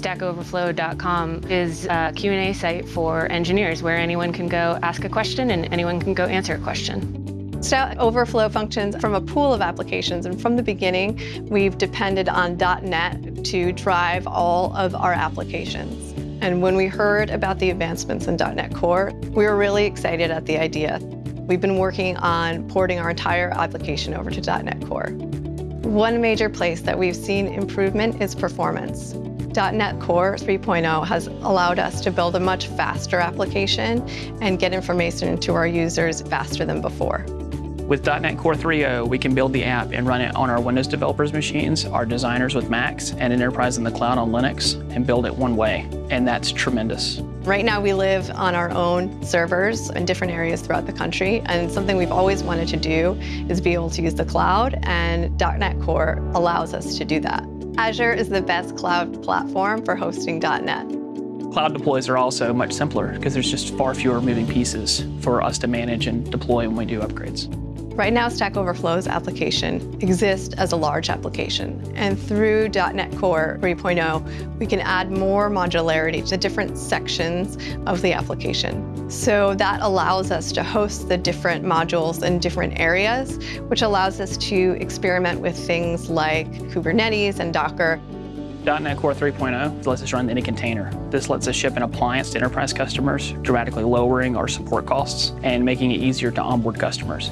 StackOverflow.com is a Q&A site for engineers where anyone can go ask a question and anyone can go answer a question. Stack Overflow functions from a pool of applications, and from the beginning, we've depended on .NET to drive all of our applications. And when we heard about the advancements in .NET Core, we were really excited at the idea. We've been working on porting our entire application over to .NET Core. One major place that we've seen improvement is performance. .NET Core 3.0 has allowed us to build a much faster application and get information to our users faster than before. With .NET Core 3.0, we can build the app and run it on our Windows developers machines, our designers with Macs, and an enterprise in the cloud on Linux, and build it one way, and that's tremendous. Right now we live on our own servers in different areas throughout the country, and something we've always wanted to do is be able to use the cloud, and .NET Core allows us to do that. Azure is the best cloud platform for hosting .NET. Cloud deploys are also much simpler because there's just far fewer moving pieces for us to manage and deploy when we do upgrades. Right now, Stack Overflow's application exists as a large application. And through .NET Core 3.0, we can add more modularity to different sections of the application. So that allows us to host the different modules in different areas, which allows us to experiment with things like Kubernetes and Docker. .NET Core 3.0 lets us run any container. This lets us ship an appliance to enterprise customers, dramatically lowering our support costs and making it easier to onboard customers.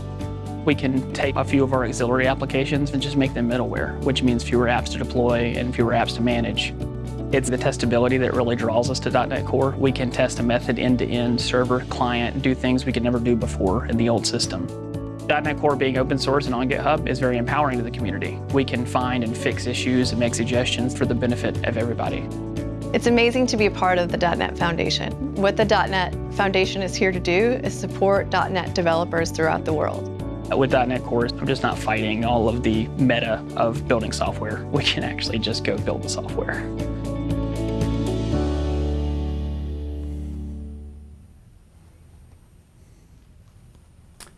We can take a few of our auxiliary applications and just make them middleware, which means fewer apps to deploy and fewer apps to manage. It's the testability that really draws us to .NET Core. We can test a method end-to-end, -end, server, client, do things we could never do before in the old system. .NET Core being open source and on GitHub is very empowering to the community. We can find and fix issues and make suggestions for the benefit of everybody. It's amazing to be a part of the .NET Foundation. What the .NET Foundation is here to do is support .NET developers throughout the world. With .NET Core, I'm just not fighting all of the meta of building software. We can actually just go build the software.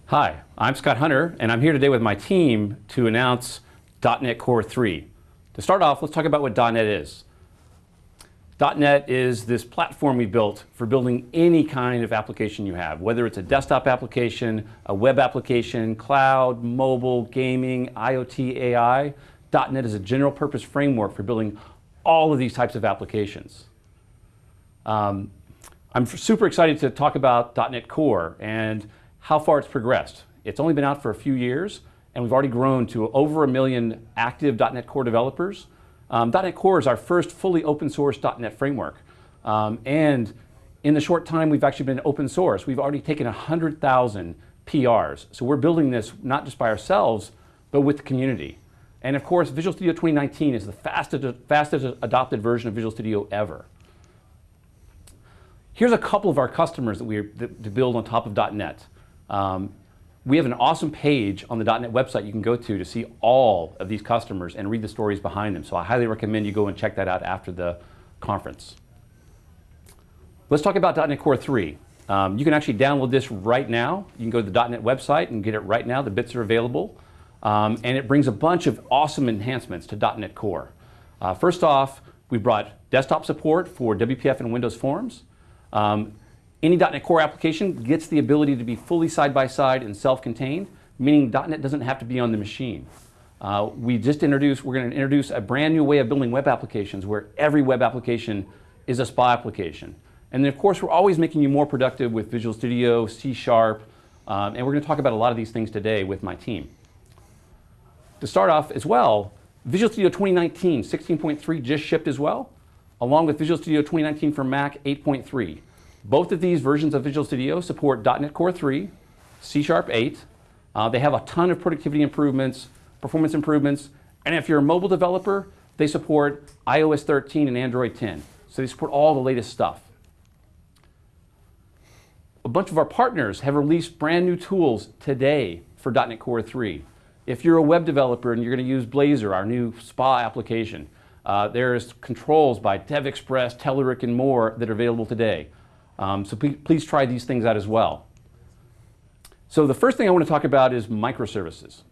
Hi, I'm Scott Hunter, and I'm here today with my team to announce .NET Core 3. To start off, let's talk about what .NET is. .NET is this platform we built for building any kind of application you have, whether it's a desktop application, a web application, cloud, mobile, gaming, IoT, AI. .NET is a general purpose framework for building all of these types of applications. Um, I'm super excited to talk about .NET Core and how far it's progressed. It's only been out for a few years, and we've already grown to over a million active .NET Core developers. Um, .NET Core is our first fully open source .NET framework. Um, and in the short time we've actually been open source, we've already taken 100,000 PRs. So we're building this not just by ourselves, but with the community. And of course, Visual Studio 2019 is the fastest, fastest adopted version of Visual Studio ever. Here's a couple of our customers that we that, to build on top of .NET. Um, we have an awesome page on the .NET website you can go to to see all of these customers and read the stories behind them. So I highly recommend you go and check that out after the conference. Let's talk about .NET Core 3. Um, you can actually download this right now. You can go to the .NET website and get it right now. The bits are available. Um, and it brings a bunch of awesome enhancements to .NET Core. Uh, first off, we brought desktop support for WPF and Windows Forms. Um, any .NET Core application gets the ability to be fully side-by-side -side and self-contained, meaning .NET doesn't have to be on the machine. Uh, we just introduced, we're going to introduce a brand new way of building web applications where every web application is a SPA application. And then of course we're always making you more productive with Visual Studio, C Sharp, um, and we're going to talk about a lot of these things today with my team. To start off as well, Visual Studio 2019 16.3 just shipped as well, along with Visual Studio 2019 for Mac 8.3. Both of these versions of Visual Studio support .NET Core 3, C Sharp 8. Uh, they have a ton of productivity improvements, performance improvements, and if you're a mobile developer, they support iOS 13 and Android 10. So they support all the latest stuff. A bunch of our partners have released brand new tools today for .NET Core 3. If you're a web developer and you're going to use Blazor, our new SPA application, uh, there's controls by DevExpress, Telerik, and more that are available today. Um, so please, try these things out as well. So the first thing I want to talk about is microservices.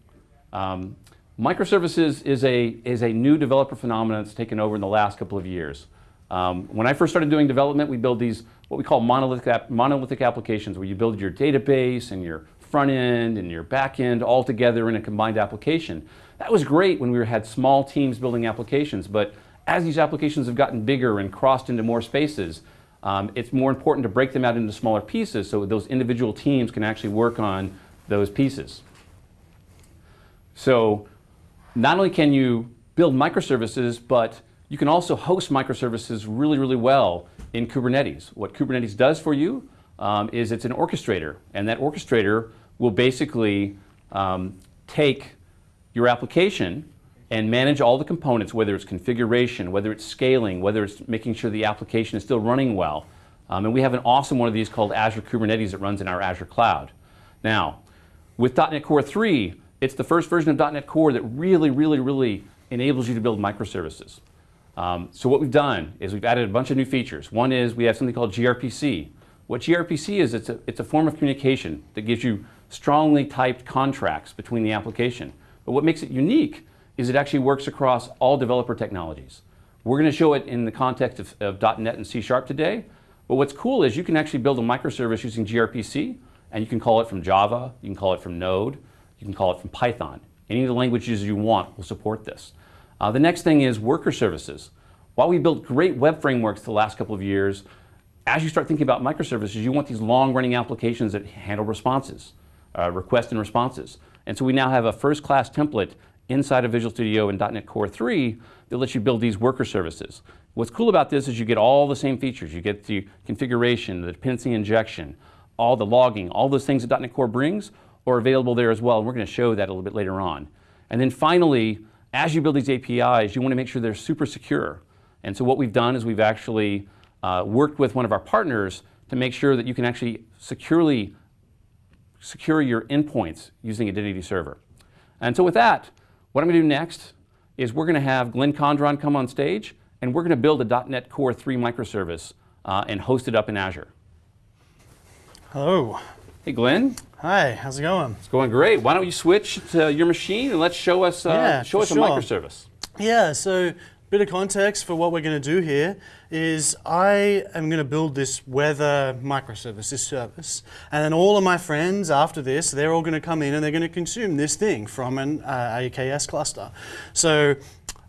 Um, microservices is a, is a new developer phenomenon that's taken over in the last couple of years. Um, when I first started doing development, we build these what we call monolithic, monolithic applications where you build your database and your front end and your back end all together in a combined application. That was great when we had small teams building applications, but as these applications have gotten bigger and crossed into more spaces, um, it's more important to break them out into smaller pieces so those individual teams can actually work on those pieces. So not only can you build microservices, but you can also host microservices really, really well in Kubernetes. What Kubernetes does for you um, is it's an orchestrator, and that orchestrator will basically um, take your application and manage all the components, whether it's configuration, whether it's scaling, whether it's making sure the application is still running well. Um, and we have an awesome one of these called Azure Kubernetes that runs in our Azure cloud. Now, with .NET Core 3, it's the first version of .NET Core that really, really, really enables you to build microservices. Um, so what we've done is we've added a bunch of new features. One is we have something called gRPC. What gRPC is, it's a, it's a form of communication that gives you strongly typed contracts between the application. But what makes it unique is it actually works across all developer technologies. We're going to show it in the context of, of .NET and C Sharp today. But what's cool is you can actually build a microservice using gRPC, and you can call it from Java, you can call it from Node, you can call it from Python. Any of the languages you want will support this. Uh, the next thing is worker services. While we built great web frameworks the last couple of years, as you start thinking about microservices, you want these long-running applications that handle responses, uh, requests and responses. And so we now have a first-class template inside of Visual Studio and .NET Core 3 that lets you build these worker services. What's cool about this is you get all the same features. You get the configuration, the dependency injection, all the logging, all those things that .NET Core brings are available there as well. And we're going to show that a little bit later on. And then finally, as you build these APIs, you want to make sure they're super secure. And so what we've done is we've actually uh, worked with one of our partners to make sure that you can actually securely secure your endpoints using Identity Server. And so with that, what I'm going to do next is we're going to have Glenn Condron come on stage, and we're going to build a .NET Core 3 microservice uh, and host it up in Azure. Hello. Hey, Glenn. Hi, how's it going? It's going great. Why don't you switch to your machine and let's show us, uh, Yeah, show us a microservice. Yeah, so bit of context for what we're going to do here is I am going to build this weather microservice, this service, and then all of my friends after this, they're all going to come in and they're going to consume this thing from an uh, AKS cluster. So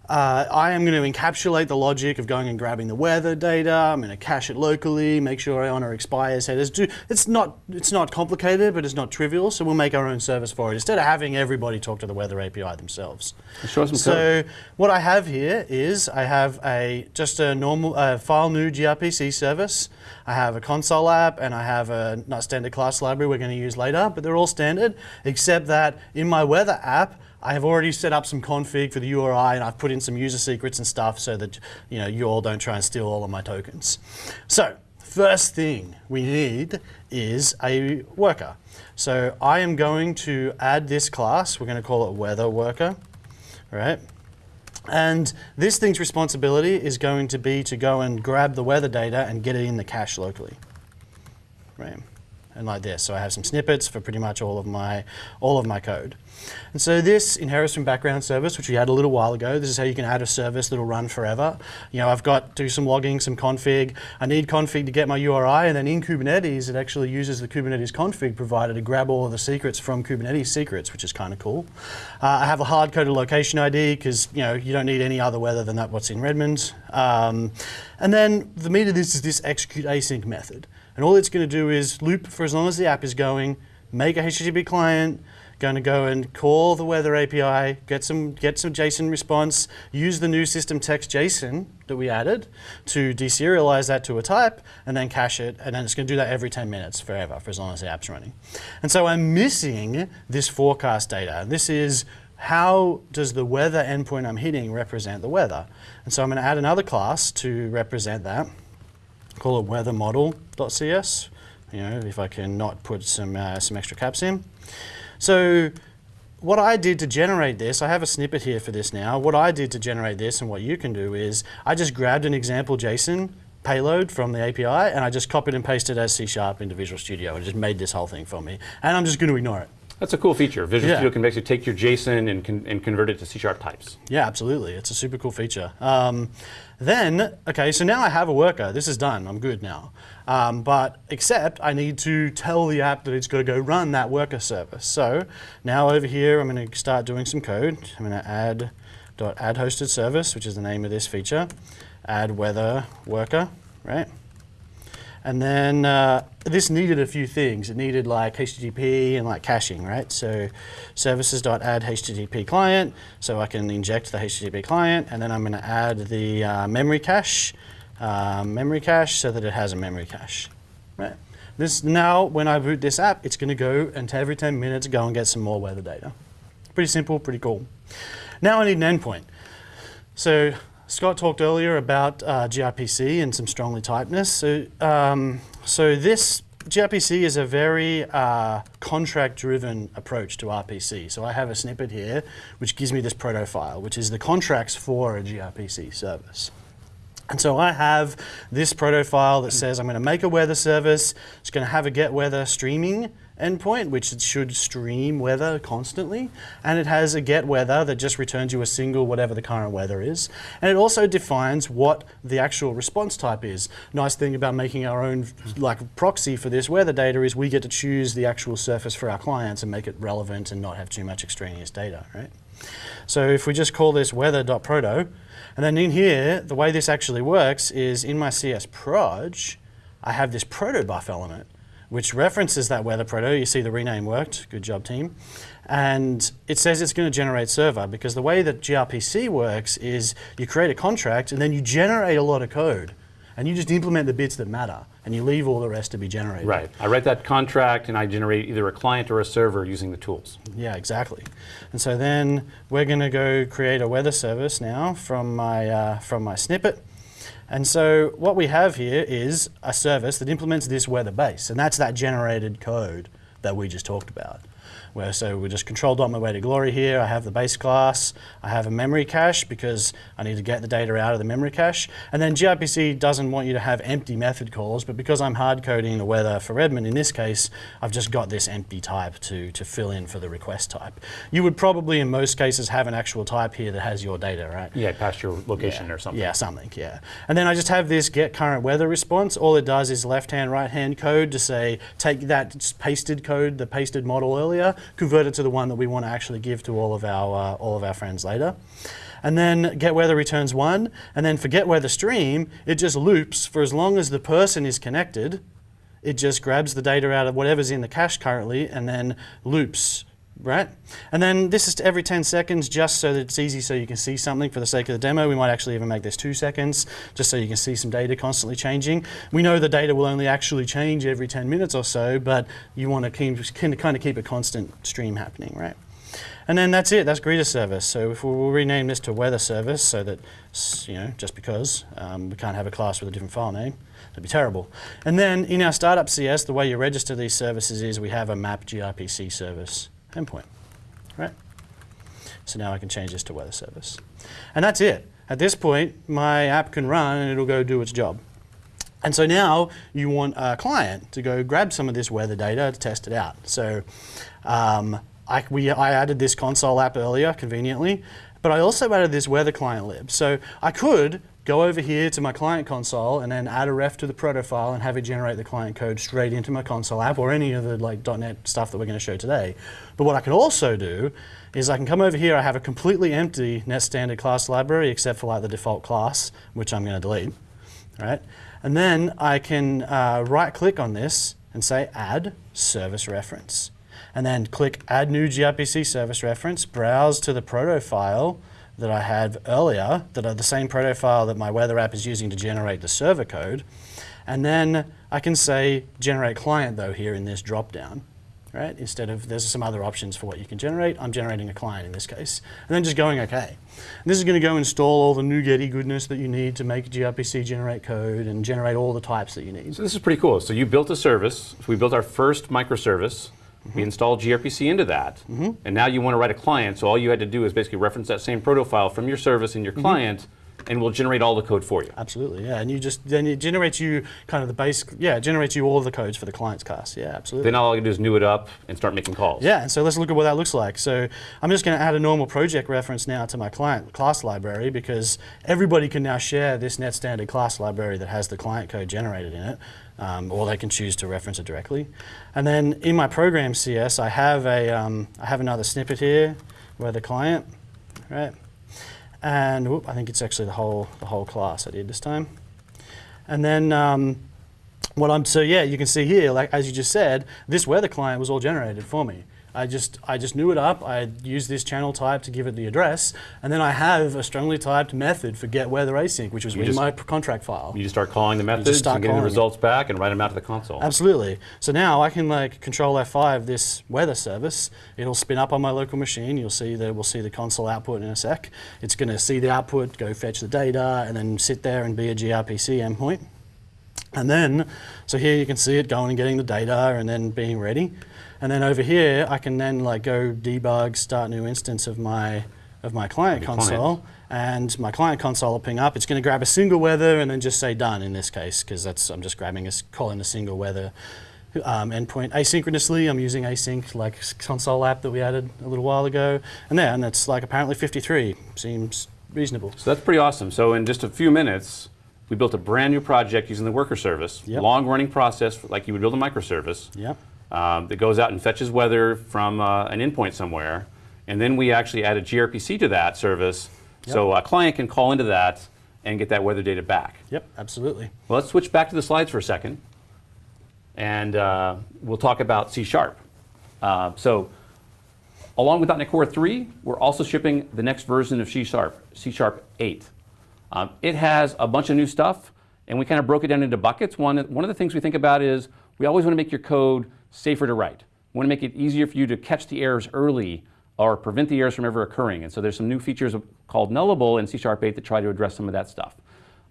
uh, I am going to encapsulate the logic of going and grabbing the weather data. I'm going to cache it locally, make sure I honor expires headers. Do, it's not it's not complicated, but it's not trivial. So we'll make our own service for it instead of having everybody talk to the weather API themselves. Show some code. So what I have here is I have a just a normal uh, file new gRPC service. I have a console app and I have a not standard class library we're going to use later, but they're all standard except that in my weather app. I have already set up some config for the URI and I've put in some user secrets and stuff so that you know you all don't try and steal all of my tokens. So first thing we need is a worker. So I am going to add this class. We're going to call it weather worker. Right. And this thing's responsibility is going to be to go and grab the weather data and get it in the cache locally. Right. And like this. So I have some snippets for pretty much all of my all of my code. And so this inherits from background service, which we had a little while ago. This is how you can add a service that'll run forever. You know, I've got to do some logging, some config. I need config to get my URI, and then in Kubernetes, it actually uses the Kubernetes config provider to grab all of the secrets from Kubernetes secrets, which is kind of cool. Uh, I have a hard-coded location ID because you know you don't need any other weather than that what's in Redmond. Um, and then the meat of this is this execute async method. And all it's going to do is loop for as long as the app is going, make a HTTP client, going to go and call the weather API, get some get some JSON response, use the new system text JSON that we added to deserialize that to a type, and then cache it, and then it's going to do that every 10 minutes forever for as long as the app's running. And so I'm missing this forecast data. And this is how does the weather endpoint I'm hitting represent the weather? And so I'm going to add another class to represent that. Call it weather model.cs. You know, if I can not put some uh, some extra caps in. So what I did to generate this, I have a snippet here for this now. What I did to generate this and what you can do is I just grabbed an example JSON payload from the API and I just copied and pasted as C Sharp into Visual Studio and just made this whole thing for me. And I'm just going to ignore it. That's a cool feature. Visual Yeah. Studio can basically take your JSON and, con- and convert it to C sharp types. Yeah, absolutely. It's a super cool feature. Um, then, okay, so now I have a worker. This is done. I'm good now. Um, but except I need to tell the app that it's going to go run that worker service. So now over here, I'm going to start doing some code. I'm going to add dot add hosted service, which is the name of this feature. Add weather worker, right? And then uh, this needed a few things. It needed like HTTP and like caching, right? So services.add HTTP client, so I can inject the HTTP client, and then I'm going to add the uh, memory cache, uh, memory cache, so that it has a memory cache, right? This now, when I boot this app, it's going to go and every 10 minutes go and get some more weather data. Pretty simple, pretty cool. Now I need an endpoint. So Scott talked earlier about uh, gRPC and some strongly typeness. So, um, so this gRPC is a very uh, contract-driven approach to RPC. So I have a snippet here, which gives me this proto file, which is the contracts for a gRPC service. And so I have this proto file that says I'm going to make a weather service. It's going to have a get weather streaming endpoint, which it should stream weather constantly. And it has a get weather that just returns you a single whatever the current weather is. And it also defines what the actual response type is. Nice thing about making our own like proxy for this weather data is we get to choose the actual surface for our clients and make it relevant and not have too much extraneous data, right? So if we just call this weather.proto, and then in here, the way this actually works is in my CS proj, I have this protobuf element, which references that weather proto. You see the rename worked. Good job, team. And it says it's going to generate server because the way that gRPC works is you create a contract and then you generate a lot of code. And you just implement the bits that matter and you leave all the rest to be generated. Right. I write that contract and I generate either a client or a server using the tools. Yeah, exactly. And so then we're going to go create a weather service now from my, uh, from my snippet. And so what we have here is a service that implements this weather base, and that's that generated code that we just talked about. Where so we just control dot my way to glory here. I have the base class. I have a memory cache because I need to get the data out of the memory cache. And then gRPC doesn't want you to have empty method calls, but because I'm hard coding the weather for Redmond in this case, I've just got this empty type to, to fill in for the request type. You would probably in most cases have an actual type here that has your data, right? Yeah, past your location Yeah. or something. Yeah, something, yeah. And then I just have this get current weather response. All it does is left hand, right hand code to say, take that pasted code, the pasted model earlier, convert it to the one that we want to actually give to all of our, uh, all of our friends later. And then get weather returns one, and then for get weather stream, it just loops for as long as the person is connected. It just grabs the data out of whatever's in the cache currently and then loops right? And then this is every 10 seconds just so that it's easy so you can see something for the sake of the demo. We might actually even make this two seconds just so you can see some data constantly changing. We know the data will only actually change every 10 minutes or so, but you want to kind of keep a constant stream happening, right? And then that's it, that's greeter service. So if we will rename this to weather service so that, you know, just because um, we can't have a class with a different file name, that'd be terrible. And then in our startup CS, the way you register these services is we have a map gRPC service endpoint, right? So now I can change this to weather service. And that's it. At this point, my app can run and it'll go do its job. And so now you want a client to go grab some of this weather data to test it out. So um, I, we, I added this console app earlier, conveniently, but I also added this weather client lib. So I could go over here to my client console and then add a ref to the proto file and have it generate the client code straight into my console app or any of the like .NET stuff that we're going to show today. But what I can also do is I can come over here, I have a completely empty net standard class library except for like the default class, which I'm going to delete, right? And then I can uh, right click on this and say add service reference. And then click add new gRPC service reference, browse to the proto file that I had earlier, that are the same proto file that my weather app is using to generate the server code. And then I can say generate client though here in this drop down. Right? Instead of, there's some other options for what you can generate. I'm generating a client in this case. And then just going okay. And this is going to go install all the NuGetty goodness that you need to make gRPC generate code and generate all the types that you need. So this is pretty cool. So you built a service. We built our first microservice. We installed gRPC into that. Mm-hmm. And now you want to write a client. So all you had to do is basically reference that same proto file from your service and your mm-hmm. client and we'll generate all the code for you. Absolutely, yeah. And you just then it generates you kind of the base, yeah, it generates you all of the codes for the client's class. Yeah, absolutely. Then all I can do is new it up and start making calls. Yeah, and so let's look at what that looks like. So I'm just going to add a normal project reference now to my client class library because everybody can now share this net standard class library that has the client code generated in it, um, or they can choose to reference it directly. And then in my program CS, I have a um, I have another snippet here where the client, right? And whoop, I think it's actually the whole the whole class I did this time. And then um, what I'm so yeah, you can see here, like as you just said, this weather client was all generated for me. I just I just knew it up. I used this channel type to give it the address, and then I have a strongly typed method for get weather async, which was in just- my contract file. You just start calling the methods start and getting the calling it. results back and write them out to the console. Absolutely. So now I can like control F5 this weather service. It'll spin up on my local machine. You'll see that we'll see the console output in a sec. It's going to see the output, go fetch the data, and then sit there and be a gRPC endpoint. And then, so here you can see it going and getting the data and then being ready. And then over here, I can then like go debug, start new instance of my of my client Your client. console, and my client console will ping up. It's going to grab a single weather and then just say done in this case because that's I'm just grabbing a calling a single weather um, endpoint asynchronously. I'm using async like console app that we added a little while ago, and there, and it's like apparently 53 seems reasonable. So that's pretty awesome. So in just a few minutes, we built a brand new project using the worker service, Yep. long running process like you would build a microservice. Yep. Um, that goes out and fetches weather from uh, an endpoint somewhere. And then we actually added gRPC to that service. So a client can call into that and get that weather data back. Yep. Absolutely. Well, let's switch back to the slides for a second. And uh, we'll talk about C Sharp. Uh, so along with .NET Core 3, we're also shipping the next version of C Sharp, C Sharp 8. Um, it has a bunch of new stuff, and we kind of broke it down into buckets. One, one of the things we think about is we always want to make your code safer to write. We want to make it easier for you to catch the errors early or prevent the errors from ever occurring. And so there's some new features called Nullable in C Sharp 8 that try to address some of that stuff.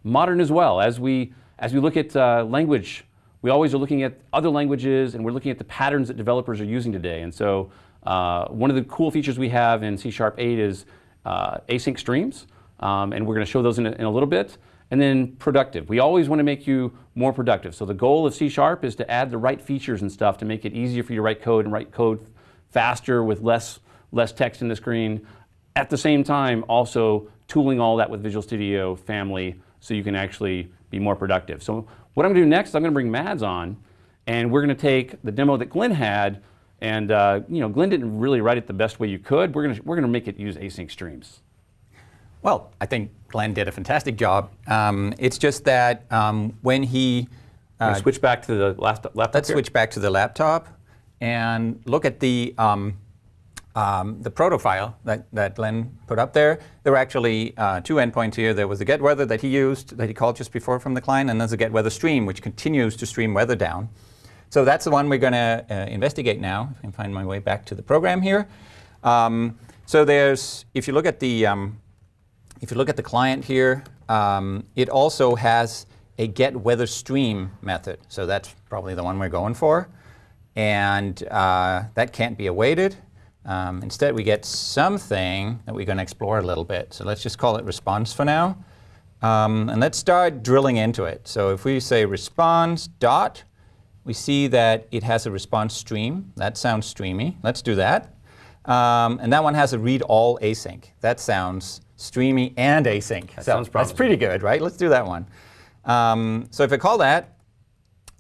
Modern as well. As we, as we look at uh, language, we always are looking at other languages and we're looking at the patterns that developers are using today. And so uh, one of the cool features we have in C Sharp 8 is uh, async streams. Um, and we're going to show those in a, in a little bit. And then productive. We always want to make you more productive. So the goal of C Sharp is to add the right features and stuff to make it easier for you to write code and write code faster with less, less text in the screen. At the same time, also tooling all that with Visual Studio Family so you can actually be more productive. So what I'm going to do next I'm going to bring Mads on, and we're going to take the demo that Glenn had, and uh, you know, Glenn didn't really write it the best way you could. We're going to, we're going to make it use async streams. Well, I think Glenn did a fantastic job. Um, it's just that um, when he Uh, switch back to the last laptop. Let's here. switch back to the laptop and look at the um, um, the proto file that, that Glenn put up there. There were actually uh, two endpoints here. There was the get weather that he used, that he called just before from the client, and there's a get weather stream, which continues to stream weather down. So that's the one we're going to uh, investigate now. If I can find my way back to the program here. Um, so there's, if you look at the, um, if you look at the client here, um, it also has a get weather stream method. So that's probably the one we're going for. And uh, that can't be awaited. Um, instead, we get something that we're going to explore a little bit. So let's just call it response for now. Um, and let's start drilling into it. So if we say response dot, we see that it has a response stream. That sounds streamy. Let's do that. Um, and that one has a read all async. That sounds streamy and async. That so sounds that's pretty good, right? Let's do that one. Um, so if I call that,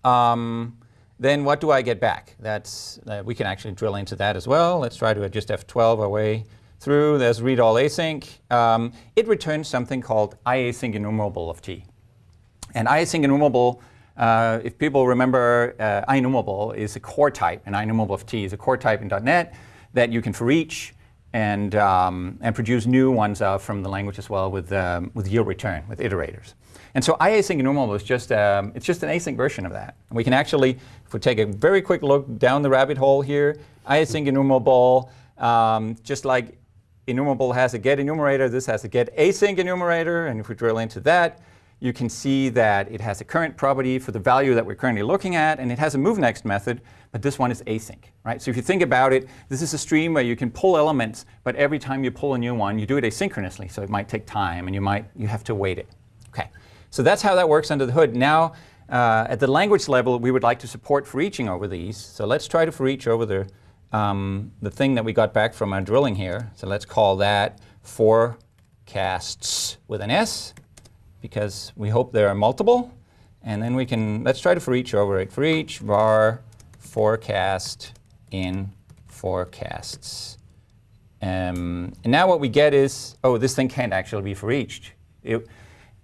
um, then what do I get back? That's, uh, we can actually drill into that as well. Let's try to just F12 our way through. There's read all async. Um, it returns something called IAsyncEnumerable of t. And IAsyncEnumerable, uh, if people remember, uh, IEnumerable is a core type, and IEnumerable of T is a core type in .NET that you can for each and, um, and produce new ones uh, from the language as well with, um, with yield return, with iterators. And so IAsyncEnumerable is just, um, it's just an async version of that. And we can actually, if we take a very quick look down the rabbit hole here, IAsyncEnumerable, um, just like enumerable has a get enumerator, this has a get async enumerator, and if we drill into that, you can see that it has a current property for the value that we're currently looking at, and it has a move next method, but this one is async, right? So if you think about it, this is a stream where you can pull elements, but every time you pull a new one, you do it asynchronously, so it might take time, and you might you have to wait it. Okay, so that's how that works under the hood. Now, uh, at the language level, we would like to support for eaching over these. So let's try to for each over the um, the thing that we got back from our drilling here. So let's call that forecasts with an S because we hope there are multiple. And then we can, let's try to for each over it. For each var forecast in forecasts. Um, and now what we get is, oh, this thing can't actually be for each. It,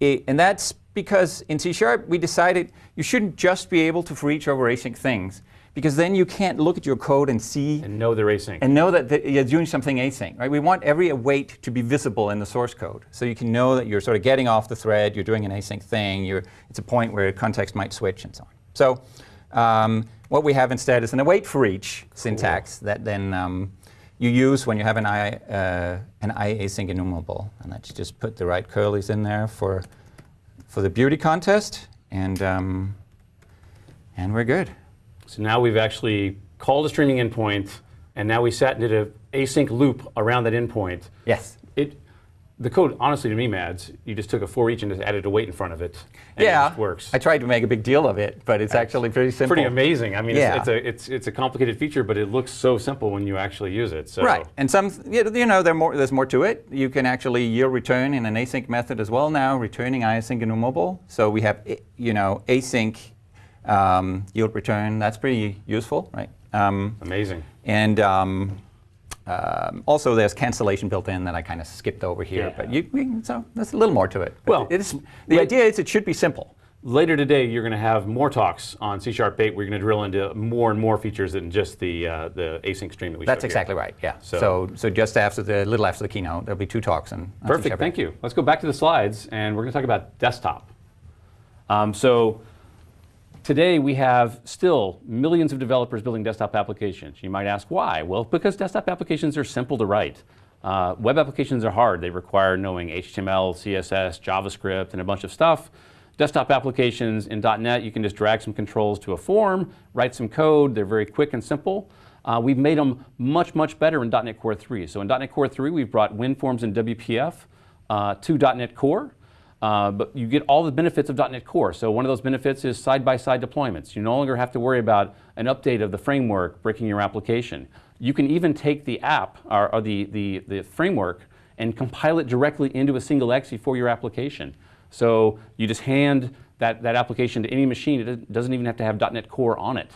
it, and that's because in C Sharp we decided you shouldn't just be able to for each over async things because then you can't look at your code and see And know they're async. and know that th- you're doing something async. Right? We want every await to be visible in the source code, so you can know that you're sort of getting off the thread, you're doing an async thing. You're, it's a point where context might switch and so on. So um, what we have instead is an await for each syntax that then um, you use when you have an I, uh, an I async enumerable. And let's just put the right curlies in there for for the beauty contest, and um, and we're good. So now we've actually called a streaming endpoint, and now we sat and did an async loop around that endpoint. Yes. The code, honestly, to me, Mads, you just took a for each and just added await in front of it, and yeah, it works. I tried to make a big deal of it, but it's actually pretty simple. Pretty amazing. I mean, Yeah. it's, it's a it's it's a complicated feature, but it looks so simple when you actually use it. So Right, and some, you know, there more, there's more to it. You can actually yield return in an async method as well now, returning async enumerable. So we have, you know, async um, yield return. That's pretty useful, right? Um, amazing. and um, um, also, there's cancellation built in that I kind of skipped over here. Yeah. But you, we, so there's a little more to it. But Well, it is, the idea is it should be simple. Later today, you're going to have more talks on C Sharp 8. We're going to drill into more and more features than just the uh, the async stream that we. That's showed here. exactly right. Yeah. So- So, so, just after the little after the keynote, there'll be two talks and Perfect, thank you. Let's go back to the slides, and we're going to talk about desktop. Um, so today we have still millions of developers building desktop applications. You might ask why? Well, because desktop applications are simple to write. Uh, web applications are hard. They require knowing HTML, CSS, JavaScript, and a bunch of stuff. Desktop applications in .NET, you can just drag some controls to a form, write some code. They're very quick and simple. Uh, we've made them much, much better in .NET Core 3. So in .NET Core 3, we've brought WinForms and WPF uh, to .NET Core. Uh, but you get all the benefits of .NET Core. So one of those benefits is side-by-side deployments. You no longer have to worry about an update of the framework breaking your application. You can even take the app or, or the, the, the framework and compile it directly into a single exe for your application. So you just hand that, that application to any machine. It doesn't even have to have .NET Core on it.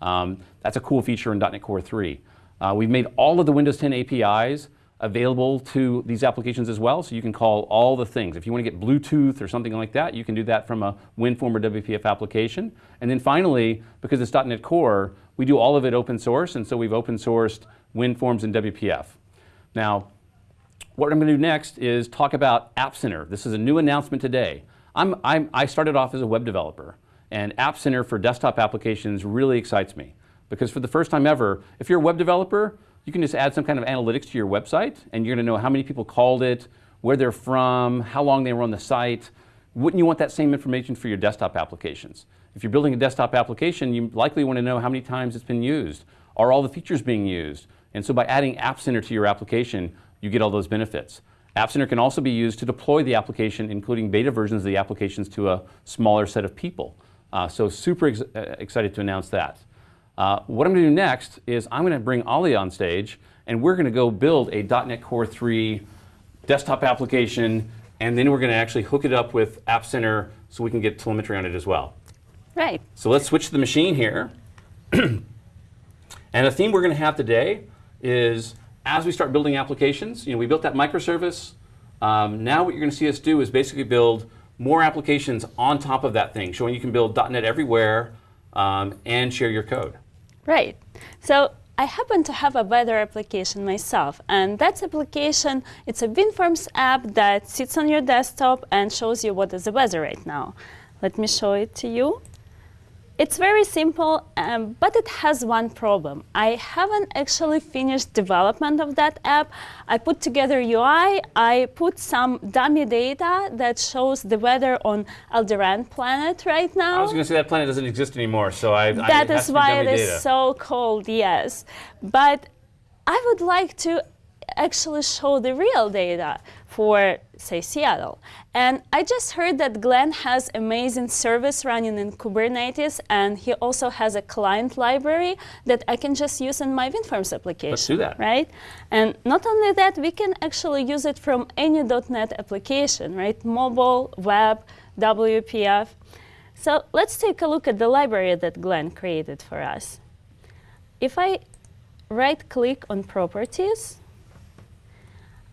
Um, that's a cool feature in .NET Core 3. Uh, we've made all of the Windows 10 APIs available to these applications as well, so you can call all the things. If you want to get Bluetooth or something like that, you can do that from a WinForm or WPF application. And then finally, because it's .NET Core, we do all of it open source, and so we've open sourced WinForms and WPF. Now, what I'm going to do next is talk about App Center. This is a new announcement today. I'm, I'm, I started off as a web developer, and App Center for desktop applications really excites me because for the first time ever, if you're a web developer, you can just add some kind of analytics to your website, and you're going to know how many people called it, where they're from, how long they were on the site. Wouldn't you want that same information for your desktop applications? If you're building a desktop application, you likely want to know how many times it's been used. Are all the features being used? And so by adding App Center to your application, you get all those benefits. App Center can also be used to deploy the application, including beta versions of the applications to a smaller set of people. Uh, so super ex uh, excited to announce that. Uh, what I'm going to do next is I'm going to bring Olia on stage, and we're going to go build a .NET Core 3 desktop application, and then we're going to actually hook it up with App Center so we can get telemetry on it as well. Right. So let's switch to the machine here. and the theme we're going to have today is as we start building applications, you know, we built that microservice. Um, now what you're going to see us do is basically build more applications on top of that thing, showing you can build .NET everywhere um, and share your code. Right. So I happen to have a weather application myself, and that application, it's a WinForms app that sits on your desktop and shows you what is the weather right now. Let me show it to you. It's very simple, um, but it has one problem. I haven't actually finished development of that app. I put together UI, I put some dummy data that shows the weather on Aldebaran planet right now. I was going to say that planet doesn't exist anymore, so I. That I, is why it is so cold, yes. But I would like to actually show the real data for, say, Seattle. And I just heard that Glenn has amazing service running in Kubernetes, and he also has a client library that I can just use in my WinForms application. Let's do that. Right? And not only that, we can actually use it from any .NET application, right? Mobile, web, WPF. So let's take a look at the library that Glenn created for us. If I right-click on Properties,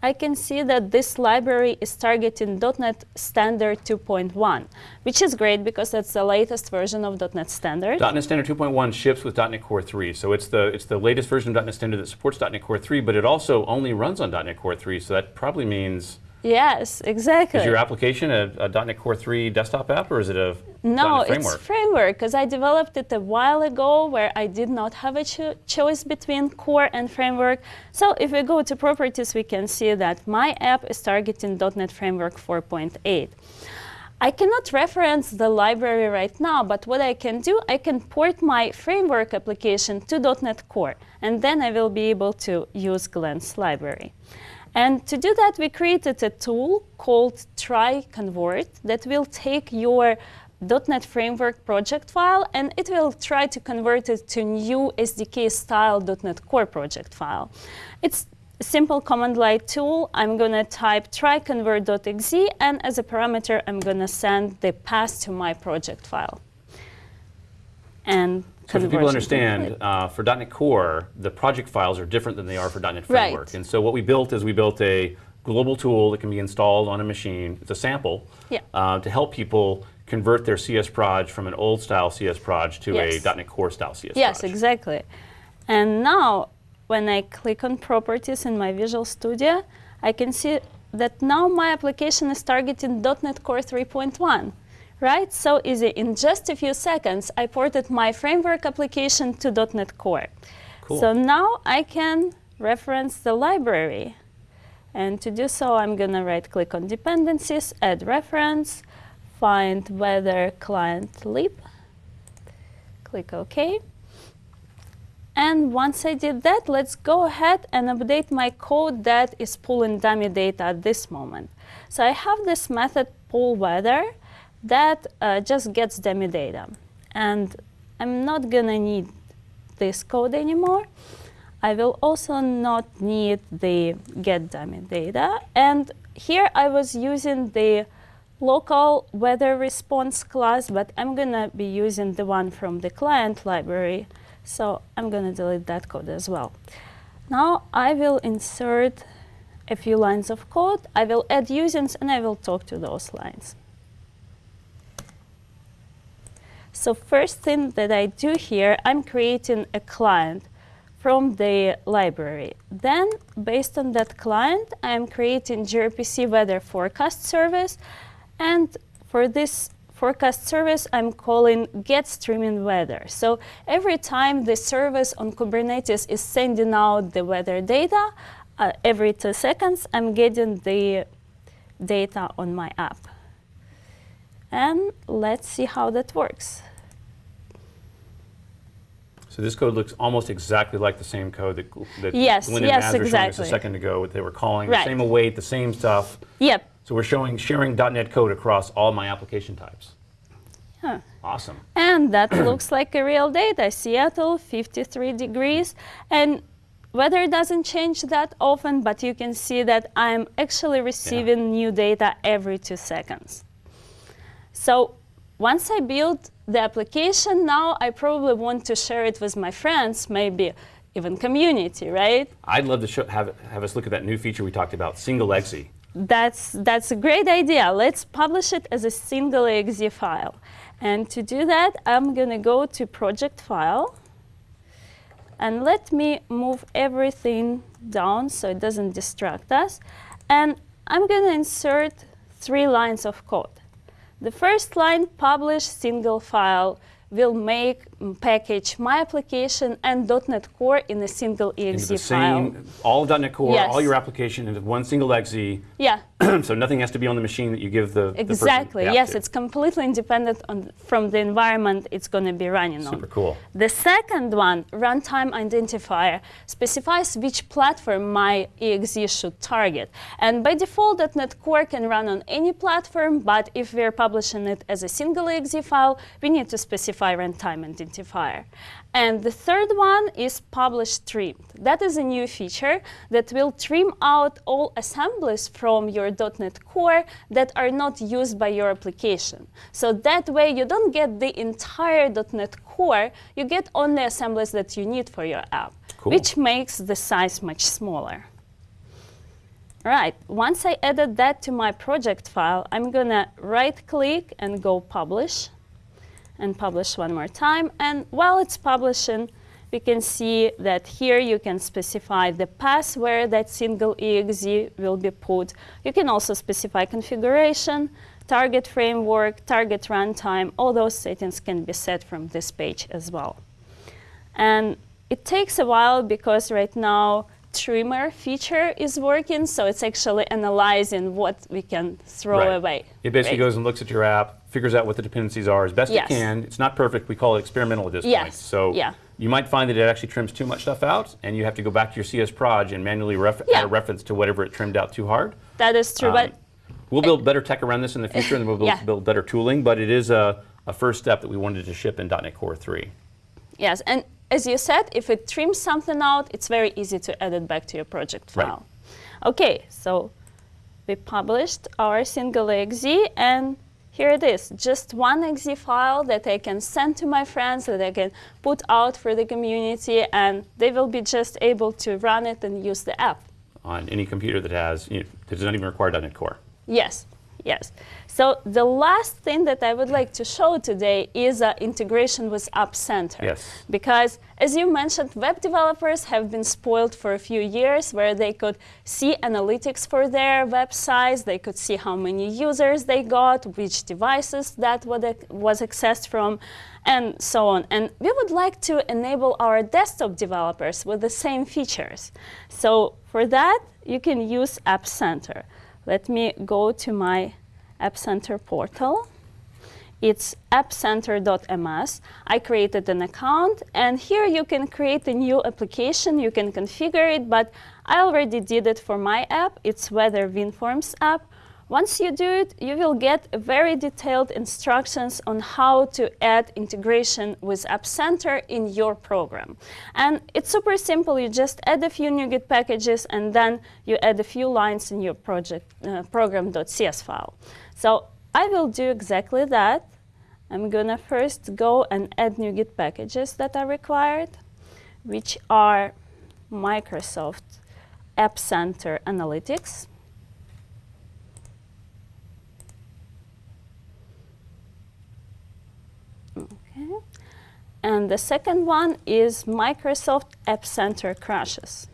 I can see that this library is targeting .NET Standard 2.1, which is great because that's the latest version of .NET Standard. .NET Standard 2.1 ships with .NET Core 3, so it's the it's the latest version of .NET Standard that supports .NET Core 3, but it also only runs on .NET Core 3, so that probably means Yes, exactly. Is your application a, a, .NET Core 3 desktop app, or is it a no? .NET framework? it's framework because I developed it a while ago, where I did not have a cho choice between core and framework. So if we go to properties, we can see that my app is targeting .NET Framework 4.8. I cannot reference the library right now, but what I can do, I can port my framework application to .NET Core, and then I will be able to use Glenn's library. And to do that, we created a tool called try convert that will take your .NET Framework project file and it will try to convert it to new SDK style .NET Core project file. It's a simple command line tool. I'm going to type try convert.exe and as a parameter, I'm going to send the path to my project file. And so for people understand, uh, for .NET Core, the project files are different than they are for .NET Framework. Right. And so what we built is we built a global tool that can be installed on a machine. It's a sample yeah. uh, to help people convert their CS proj from an old style CS proj to yes. a .NET Core style CS Yes, proj. exactly. And now, when I click on properties in my Visual Studio, I can see that now my application is targeting .NET Core 3.1 right? So easy. In just a few seconds, I ported my framework application to .NET Core. Cool. So now I can reference the library. And to do so, I'm going to right-click on dependencies, add reference, find weather client lib, click OK. And once I did that, let's go ahead and update my code that is pulling dummy data at this moment. So I have this method pull weather, that uh, just gets dummy data. And I'm not going to need this code anymore. I will also not need the get dummy data. And here I was using the local weather response class, but I'm going to be using the one from the client library. So I'm going to delete that code as well. Now I will insert a few lines of code. I will add usings, and I will talk to those lines. So first thing that I do here, I'm creating a client from the library. Then, based on that client, I'm creating gRPC weather forecast service. And for this forecast service, I'm calling get streaming weather. So every time the service on Kubernetes is sending out the weather data, uh, every two seconds, I'm getting the data on my app. And let's see how that works. So this code looks almost exactly like the same code that, that yes, Glenn yes, and Mads were showing us a second ago. What they were calling Right. the same await, the same stuff. Yep. So we're showing sharing .NET code across all my application types. Huh. Awesome. And that looks like a real data. Seattle, 53 degrees. And weather doesn't change that often, but you can see that I'm actually receiving new data every two seconds. So once I build the application, now I probably want to share it with my friends, maybe even community, right? I'd love to show, have, have us look at that new feature we talked about, single exe. That's, that's a great idea. Let's publish it as a single exe file. And to do that, I'm going to go to project file. And let me move everything down so it doesn't distract us. And I'm going to insert three lines of code. The first line, publish single file will make package my application and .NET Core in a single exe Into the file. same, all .NET Core, Yes. all your application into one single exe, Yeah, so nothing has to be on the machine that you give the, exactly. the Yes, to. it's completely independent on, from the environment it's going to be running on. super cool. The second one, runtime identifier, specifies which platform my exe should target. And by default, .NET Core can run on any platform, but if we're publishing it as a single exe file, we need to specify runtime identifier. And the third one is publish trimmed. That is a new feature that will trim out all assemblies from your .NET Core that are not used by your application. So that way you don't get the entire .NET Core, you get only assemblies that you need for your app, Cool. which makes the size much smaller. Right, once I added that to my project file, I'm gonna right click and go publish and publish one more time. And while it's publishing, we can see that here you can specify the path where that single exe will be put. You can also specify configuration, target framework, target runtime. All those settings can be set from this page as well. And it takes a while because right now trimmer feature is working, so it's actually analyzing what we can throw Right. away. It basically right? goes and looks at your app, figures out what the dependencies are as best Yes. it can. It's not perfect. We call it experimental at this point. So Yeah. you might find that it actually trims too much stuff out, and you have to go back to your CS proj and manually ref- Yeah. add a reference to whatever it trimmed out too hard. That is true, Um, but We'll build better tech around this in the future, and we'll build, Yeah. build better tooling. But it is a, a first step that we wanted to ship in .NET Core 3. Yes, and as you said, if it trims something out, it's very easy to add it back to your project Right. file. Okay, so we published our single exe, and here it is, just one exe file that I can send to my friends, that I can put out for the community, and they will be just able to run it and use the app. on any computer that has, you know, that does not even require .NET Core. Yes, yes. So the last thing that I would like to show today is uh, integration with App Center. Yes. Because as you mentioned, web developers have been spoiled for a few years where they could see analytics for their websites, they could see how many users they got, which devices that was accessed from, and so on. And we would like to enable our desktop developers with the same features. So for that, you can use App Center. Let me go to my App Center portal. It's appcenter.ms. I created an account, and here you can create a new application. You can configure it, but I already did it for my app. It's Weather WinForms app. Once you do it, you will get very detailed instructions on how to add integration with App Center in your program. And it's super simple. You just add a few NuGet packages, and then you add a few lines in your project uh, program.cs file. So I will do exactly that. I'm gonna first go and add NuGet packages that are required, which are Microsoft App Center Analytics. Okay. And the second one is Microsoft App Center crashes.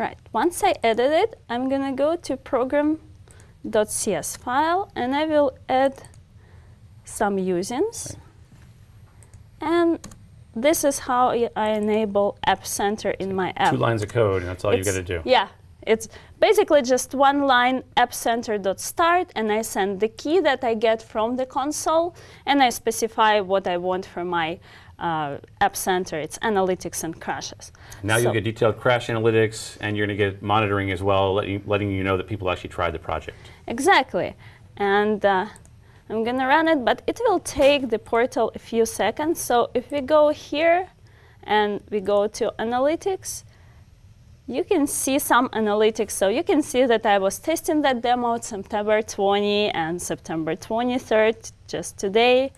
Right, once I edit it, I'm gonna go to program.cs file and I will add some usings. And this is how I enable App Center in my app. Two lines of code, and that's all you got to do. Yeah, it's basically just one line app appcenter.start, and I send the key that I get from the console, and I specify what I want for my uh, App Center. It's analytics and crashes. Now So- you'll get detailed crash analytics, and you're going to get monitoring as well, letting, letting you know that people actually tried the project. Exactly. And uh, I'm going to run it, but it will take the portal a few seconds. So if we go here and we go to analytics, you can see some analytics. So you can see that I was testing that demo September 20 and September 23rd, just today.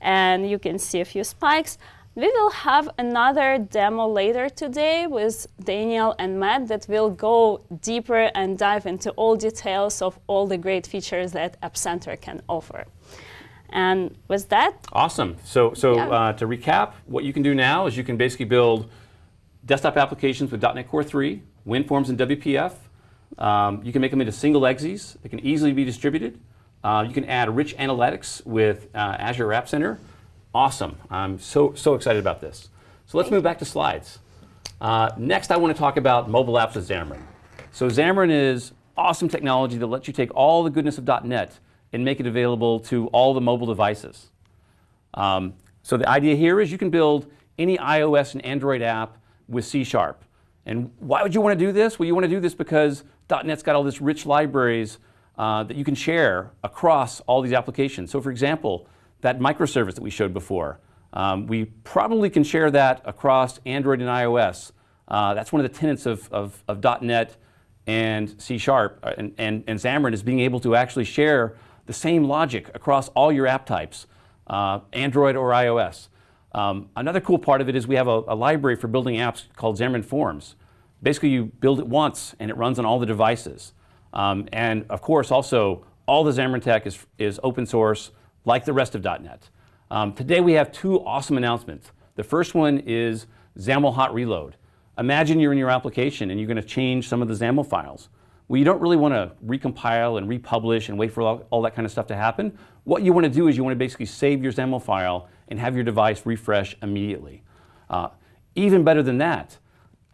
And you can see a few spikes. We will have another demo later today with Daniel and Matt that will go deeper and dive into all details of all the great features that App Center can offer. And with that, Awesome. So, so Yeah. uh, to recap, what you can do now is you can basically build desktop applications with .NET Core 3, WinForms and WPF. Um, you can make them into single exes. They can easily be distributed. Uh, you can add rich analytics with uh, Azure App Center. Awesome. I'm so, so excited about this. So let's move back to slides. Uh, next, I want to talk about mobile apps with Xamarin. So Xamarin is awesome technology that lets you take all the goodness of .NET and make it available to all the mobile devices. Um, so the idea here is you can build any iOS and Android app with C Sharp. And why would you want to do this? Well, you want to do this because .NET's got all this rich libraries uh, that you can share across all these applications. So for example, that microservice that we showed before, um, we probably can share that across Android and iOS. Uh, that's one of the tenets of, of, of .NET and C Sharp uh, and, and, and Xamarin is being able to actually share the same logic across all your app types, uh, Android or iOS. Um, another cool part of it is we have a, a library for building apps called Xamarin Forms. Basically, you build it once and it runs on all the devices. Um, and of course, also, all the Xamarin tech is, is open source, like the rest of .NET. Um, today, we have two awesome announcements. The first one is XAML Hot Reload. Imagine you're in your application and you're going to change some of the XAML files. Well, you don't really want to recompile and republish and wait for all, all that kind of stuff to happen. What you want to do is you want to basically save your XAML file and have your device refresh immediately. Uh, even better than that,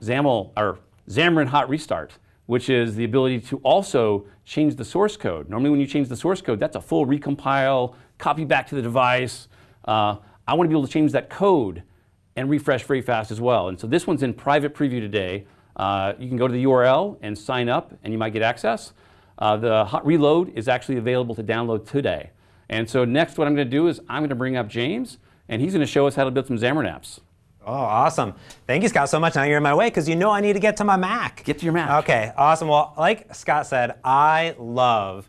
XAML or Xamarin Hot Restart, which is the ability to also change the source code. Normally, when you change the source code, that's a full recompile, copy back to the device. Uh, I want to be able to change that code and refresh very fast as well. And so this one's in private preview today. Uh, you can go to the URL and sign up, and you might get access. Uh, the hot reload is actually available to download today. And so next, what I'm going to do is I'm going to bring up James, and he's going to show us how to build some Xamarin apps. Oh, awesome. Thank you, Scott, so much. Now you're in my way because you know I need to get to my Mac. Get to your Mac. Okay, awesome. Well, like Scott said, I love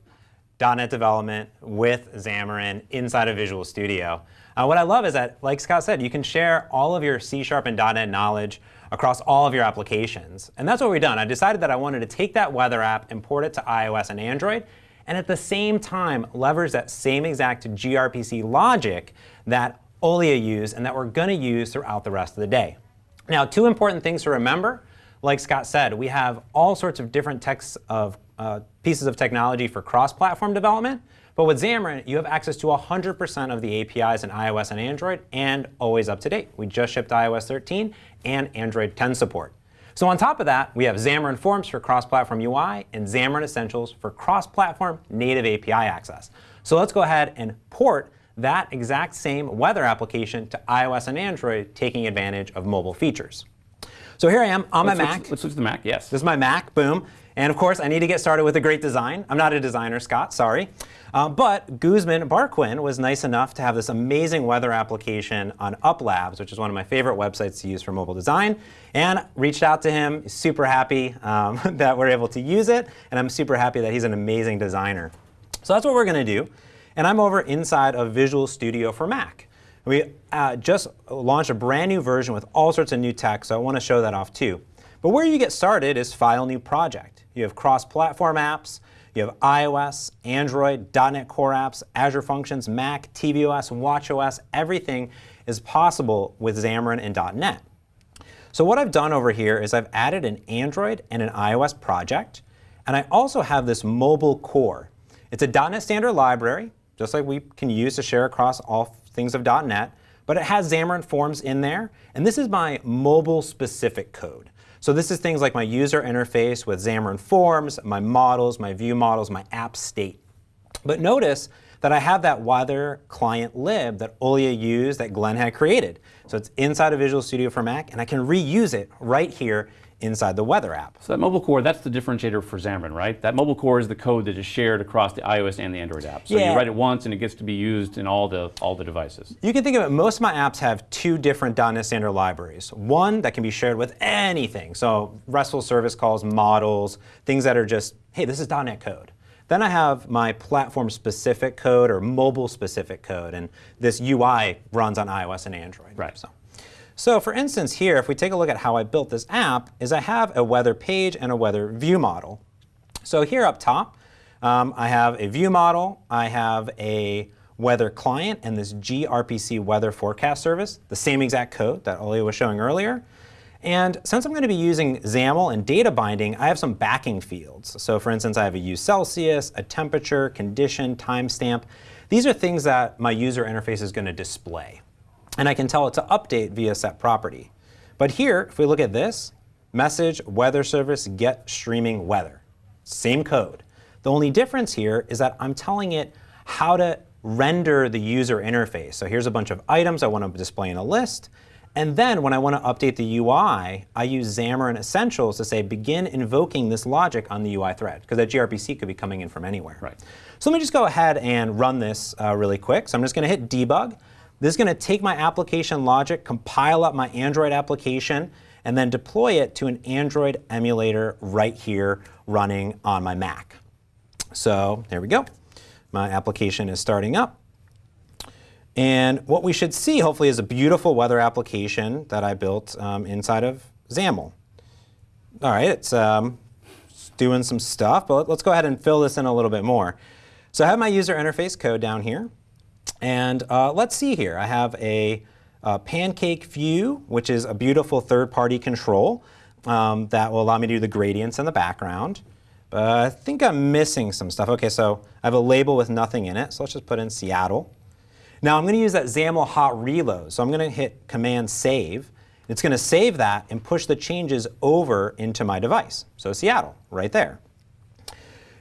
.NET development with Xamarin inside of Visual Studio. Uh, what I love is that, like Scott said, you can share all of your C Sharp and .NET knowledge across all of your applications. And that's what we've done. I decided that I wanted to take that weather app, import it to iOS and Android, and at the same time leverage that same exact gRPC logic that Olia use and that we're going to use throughout the rest of the day. Now, two important things to remember. Like Scott said, we have all sorts of different texts of uh, pieces of technology for cross-platform development. But with Xamarin, you have access to 100% of the APIs in iOS and Android and always up to date. We just shipped iOS 13 and Android 10 support. So on top of that, we have Xamarin Forms for cross-platform UI and Xamarin Essentials for cross-platform native API access. So let's go ahead and port that exact same weather application to iOS and Android, taking advantage of mobile features. So here I am on Let's my switch- Mac. Let's switch to the Mac, yes. This is my Mac, boom. And of course, I need to get started with a great design. I'm not a designer, Scott, sorry. Uh, but Guzman Barquin was nice enough to have this amazing weather application on UpLabs, which is one of my favorite websites to use for mobile design, and reached out to him. Super happy um, that we're able to use it, and I'm super happy that he's an amazing designer. So that's what we're going to do. And I'm over inside of Visual Studio for Mac. We uh, just launched a brand new version with all sorts of new tech, so I want to show that off too. But where you get started is File New Project. You have cross-platform apps, you have iOS, Android, .NET Core apps, Azure Functions, Mac, tvOS, watchOS, everything is possible with Xamarin and .NET. So what I've done over here is I've added an Android and an iOS project, and I also have this mobile core. It's a .NET Standard library, just like we can use to share across all things of .NET, but it has Xamarin Forms in there, and this is my mobile-specific code. So this is things like my user interface with Xamarin Forms, my models, my view models, my app state. But notice that I have that weather client lib that Olia used that Glenn had created. So it's inside of Visual Studio for Mac, and I can reuse it right here inside the weather app. So that mobile core, that's the differentiator for Xamarin, right? That mobile core is the code that is shared across the iOS and the Android app. So Yeah. you write it once and it gets to be used in all the all the devices. You can think of it, most of my apps have two different .NET Standard libraries. One that can be shared with anything, so RESTful service calls, models, things that are just, hey, this is .NET code. Then I have my platform-specific code or mobile-specific code, and this UI runs on iOS and Android. Right. So. So for instance here, if we take a look at how I built this app, is I have a weather page and a weather view model. So here up top, um, I have a view model, I have a weather client and this gRPC weather forecast service, the same exact code that Olia was showing earlier. And since I'm going to be using XAML and data binding, I have some backing fields. So for instance, I have a use Celsius, a temperature, condition, timestamp. These are things that my user interface is going to display. And I can tell it to update via set property. But here, if we look at this, message weather service get streaming weather. Same code. The only difference here is that I'm telling it how to render the user interface. So here's a bunch of items I want to display in a list. And then when I want to update the UI, I use Xamarin Essentials to say begin invoking this logic on the UI thread, because that gRPC could be coming in from anywhere. Right. So let me just go ahead and run this uh, really quick. So I'm just going to hit debug. This is going to take my application logic, compile up my Android application, and then deploy it to an Android emulator right here running on my Mac. So there we go. My application is starting up. And what we should see, hopefully, is a beautiful weather application that I built um, inside of XAML. All right, it's, um, it's doing some stuff, but let's go ahead and fill this in a little bit more. So I have my user interface code down here. And uh, let's see here. I have a, a, pancake view, which is a beautiful third-party control um, that will allow me to do the gradients in the background. But I think I'm missing some stuff. OK, so I have a label with nothing in it. So let's just put in Seattle. Now I'm going to use that XAML hot reload. So I'm going to hit Command Save. It's going to save that and push the changes over into my device. So Seattle, right there.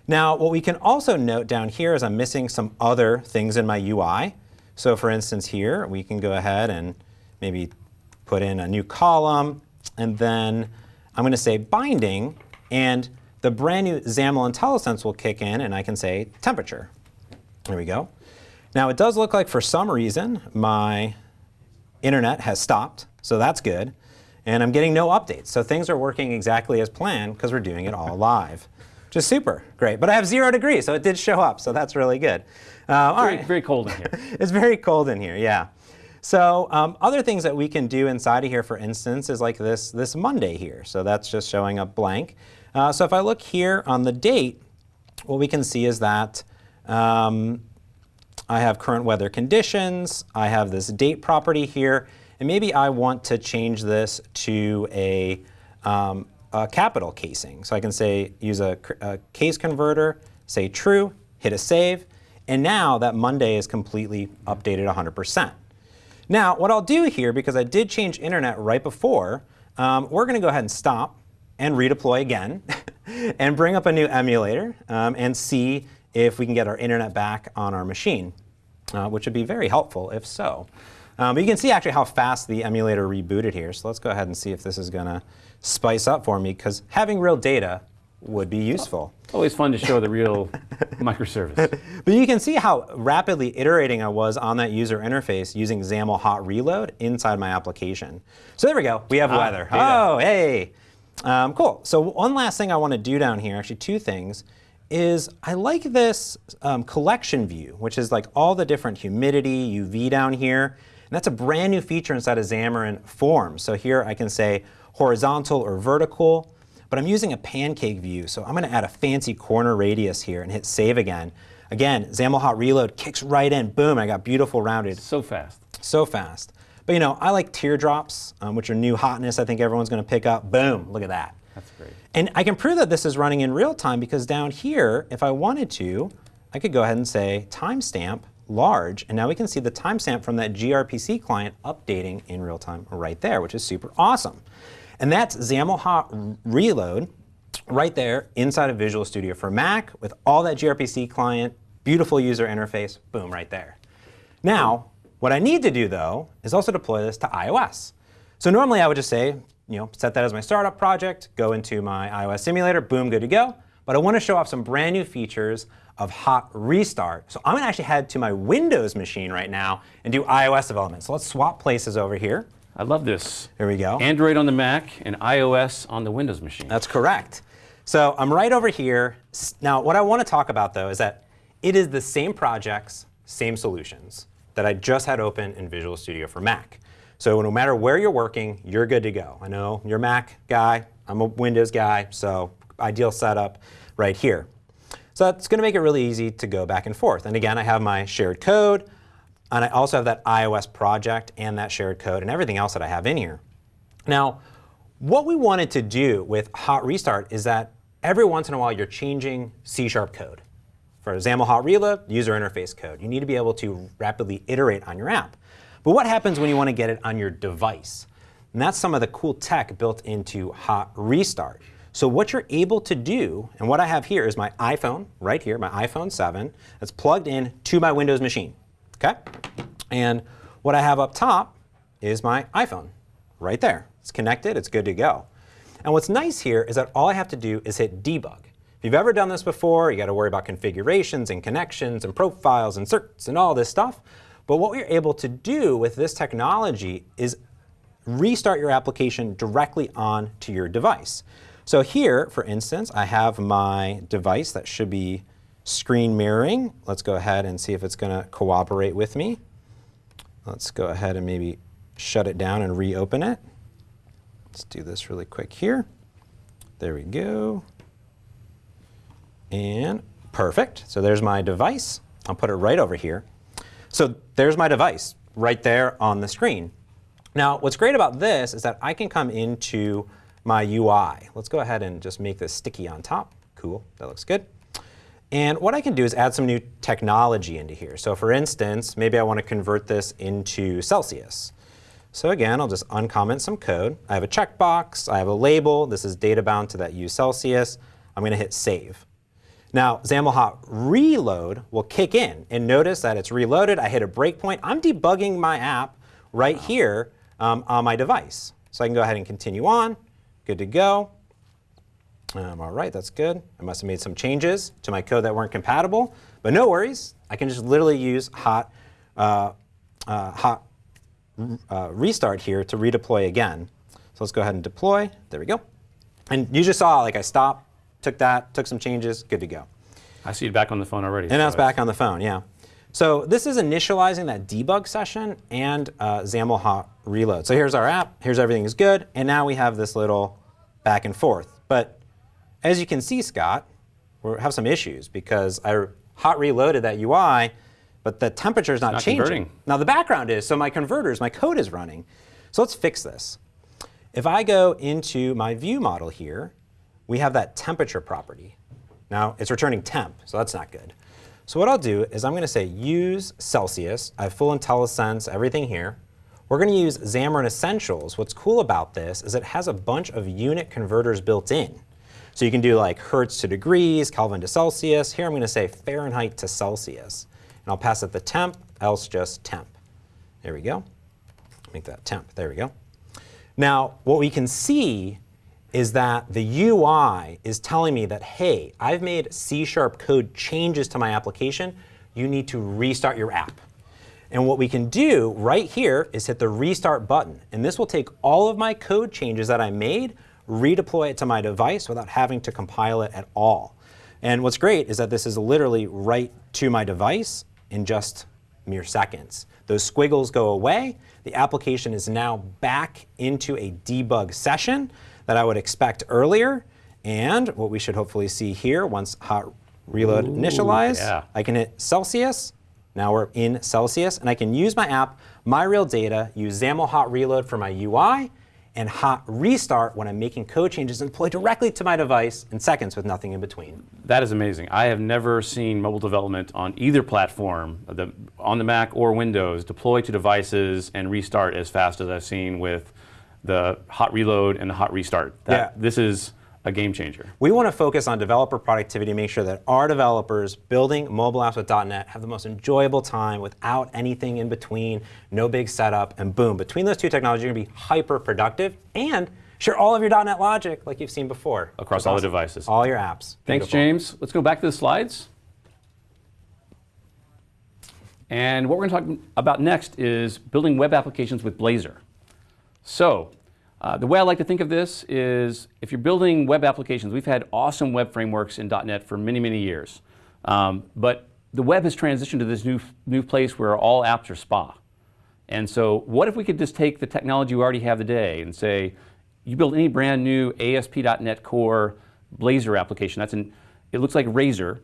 Now, what we can also note down here is I'm missing some other things in my UI. So for instance here, we can go ahead and maybe put in a new column. And then I'm going to say binding. And the brand new XAML IntelliSense will kick in. And I can say temperature. There we go. Now, it does look like for some reason my internet has stopped. So that's good. And I'm getting no updates. So things are working exactly as planned because we're doing it all live which is super great. But I have zero degrees, so it did show up, so that's really good. Uh, all very, right. very cold in here. it's very cold in here, yeah. So um, other things that we can do inside of here, for instance, is like this, this Monday here. So that's just showing up blank. Uh, so if I look here on the date, what we can see is that um, I have current weather conditions. I have this date property here. And maybe I want to change this to a, um, a capital casing. So I can say, use a, a case converter, say true, hit a save, and now that Monday is completely updated 100%. Now, what I'll do here, because I did change internet right before, um, we're going to go ahead and stop and redeploy again and bring up a new emulator um, and see if we can get our internet back on our machine, uh, which would be very helpful if so. Um, but you can see actually how fast the emulator rebooted here. So let's go ahead and see if this is going to spice up for me, because having real data would be useful. Always fun to show the real microservice. But you can see how rapidly iterating I was on that user interface using XAML hot reload inside my application. So there we go. We have ah, weather. Data. Oh, hey. Um, cool. So one last thing I want to do down here, actually two things, is I like this um, collection view, which is like all the different humidity, UV down here. And that's a brand new feature inside of Xamarin Forms. So here I can say horizontal or vertical, but I'm using a pancake view. So I'm going to add a fancy corner radius here and hit save again. Again, XAML Hot Reload kicks right in. Boom, I got beautiful rounded. So fast. So fast. But you know, I like teardrops, um, which are new hotness I think everyone's going to pick up. Boom, look at that. That's great. And I can prove that this is running in real time because down here, if I wanted to, I could go ahead and say timestamp large, and now we can see the timestamp from that gRPC client updating in real time right there, which is super awesome. And that's XAML Hot Reload right there inside of Visual Studio for Mac with all that gRPC client, beautiful user interface, boom, right there. Now, what I need to do, though, is also deploy this to iOS. So normally I would just say, you know, set that as my startup project, go into my iOS simulator, boom, good to go. But I want to show off some brand new features of hot restart. So I'm going to actually head to my Windows machine right now and do iOS development. So let's swap places over here. I love this. Here we go. Android on the Mac and iOS on the Windows machine. That's correct. So I'm right over here. Now, what I want to talk about, though, is that it is the same projects, same solutions that I just had open in Visual Studio for Mac. So no matter where you're working, you're good to go. I know you're a Mac guy. I'm a Windows guy, so ideal setup right here. So that's going to make it really easy to go back and forth. And again, I have my shared code, and I also have that iOS project and that shared code and everything else that I have in here. Now, what we wanted to do with hot restart is that every once in a while you're changing C-sharp code. For XAML hot reload, user interface code. You need to be able to rapidly iterate on your app. But what happens when you want to get it on your device? And that's some of the cool tech built into hot restart. So what you're able to do, and what I have here is my iPhone, right here, my iPhone 7, that's plugged in to my Windows machine, okay? And what I have up top is my iPhone, right there. It's connected, it's good to go. And what's nice here is that all I have to do is hit debug. If you've ever done this before, you got to worry about configurations and connections and profiles and certs and all this stuff. But what we're able to do with this technology is restart your application directly onto your device. So here, for instance, I have my device that should be screen mirroring. Let's go ahead and see if it's going to cooperate with me. Let's go ahead and maybe shut it down and reopen it. Let's do this really quick here. There we go. And perfect. So there's my device. I'll put it right over here. So there's my device right there on the screen. Now, what's great about this is that I can come into my UI. Let's go ahead and just make this sticky on top. Cool, that looks good. And what I can do is add some new technology into here. So for instance, maybe I want to convert this into Celsius. So again, I'll just uncomment some code. I have a checkbox, I have a label, this is data bound to that use Celsius. I'm going to hit save. Now, XAML hot reload will kick in, and notice that it's reloaded. I hit a breakpoint. I'm debugging my app right here um, on my device. So I can go ahead and continue on. Good to go. Um, all right, that's good. I must have made some changes to my code that weren't compatible, but no worries. I can just literally use hot, uh, uh, hot uh, restart here to redeploy again. So let's go ahead and deploy. There we go. And you just saw, like I stopped, took that, took some changes, good to go. I see it back on the phone already. And now it's back on the phone, yeah. So this is initializing that debug session and uh, XAML hot reload. So here's our app, here's everything is good, and now we have this little back and forth. But as you can see, Scott, we have some issues because I hot reloaded that UI, but the temperature is not, not changing. Converting. Now the background is, so my converters, my code is running. So let's fix this. If I go into my view model here, we have that temperature property. Now it's returning temp, so that's not good. So what I'll do is I'm going to say use Celsius. I have full IntelliSense, everything here. We're going to use Xamarin Essentials. What's cool about this is it has a bunch of unit converters built in. So you can do like Hertz to degrees, Kelvin to Celsius. Here I'm going to say Fahrenheit to Celsius. And I'll pass it the temp, else just temp. There we go. Make that temp. There we go. Now, what we can see is that the UI is telling me that, hey, I've made C-sharp code changes to my application. You need to restart your app. And what we can do right here is hit the restart button. And this will take all of my code changes that I made, redeploy it to my device without having to compile it at all. And what's great is that this is literally right to my device in just mere seconds. Those squiggles go away. The application is now back into a debug session that I would expect earlier. And what we should hopefully see here, once hot reload Ooh, initialized, yeah. I can hit Celsius. Now we're in Celsius, and I can use my app, my real data, use XAML hot reload for my UI, and hot restart when I'm making code changes and deploy directly to my device in seconds with nothing in between. That is amazing. I have never seen mobile development on either platform, the, on the Mac or Windows, deploy to devices and restart as fast as I've seen with the hot reload and the hot restart. That, Yeah. This is a game changer. We want to focus on developer productivity, make sure that our developers building mobile apps with .NET have the most enjoyable time without anything in between, no big setup, and boom, between those two technologies, you're going to be hyper productive and share all of your .NET logic like you've seen before. Across all the devices. All your apps. Thanks, Beautiful. James. Let's go back to the slides. And what we're going to talk about next is building web applications with Blazor. So, uh, the way I like to think of this is if you're building web applications, we've had awesome web frameworks in .NET for many, many years. Um, but the web has transitioned to this new, new place where all apps are SPA. And so what if we could just take the technology we already have today and say, you build any brand new ASP.NET Core Blazor application, that's an, it looks like Razor,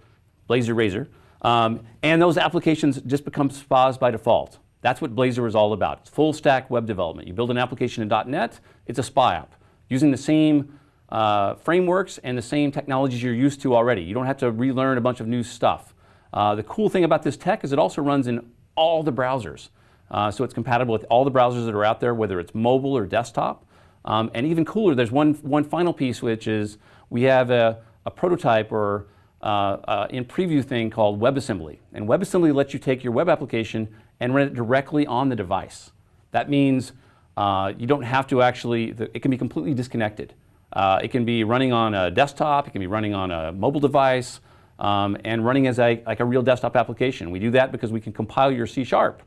Blazor Razor. Um, and those applications just become spas by default. That's what Blazor is all about. It's full stack web development. You build an application in .NET, it's a SPA app using the same uh, frameworks and the same technologies you're used to already. You don't have to relearn a bunch of new stuff. Uh, the cool thing about this tech is it also runs in all the browsers. Uh, so it's compatible with all the browsers that are out there, whether it's mobile or desktop. Um, and even cooler, there's one, one final piece, which is we have a, a prototype or uh, uh, in preview thing called WebAssembly. And WebAssembly lets you take your web application and run it directly on the device. That means uh, you don't have to actually, it can be completely disconnected. Uh, it can be running on a desktop, it can be running on a mobile device, um, and running as a, like a real desktop application. We do that because we can compile your C Sharp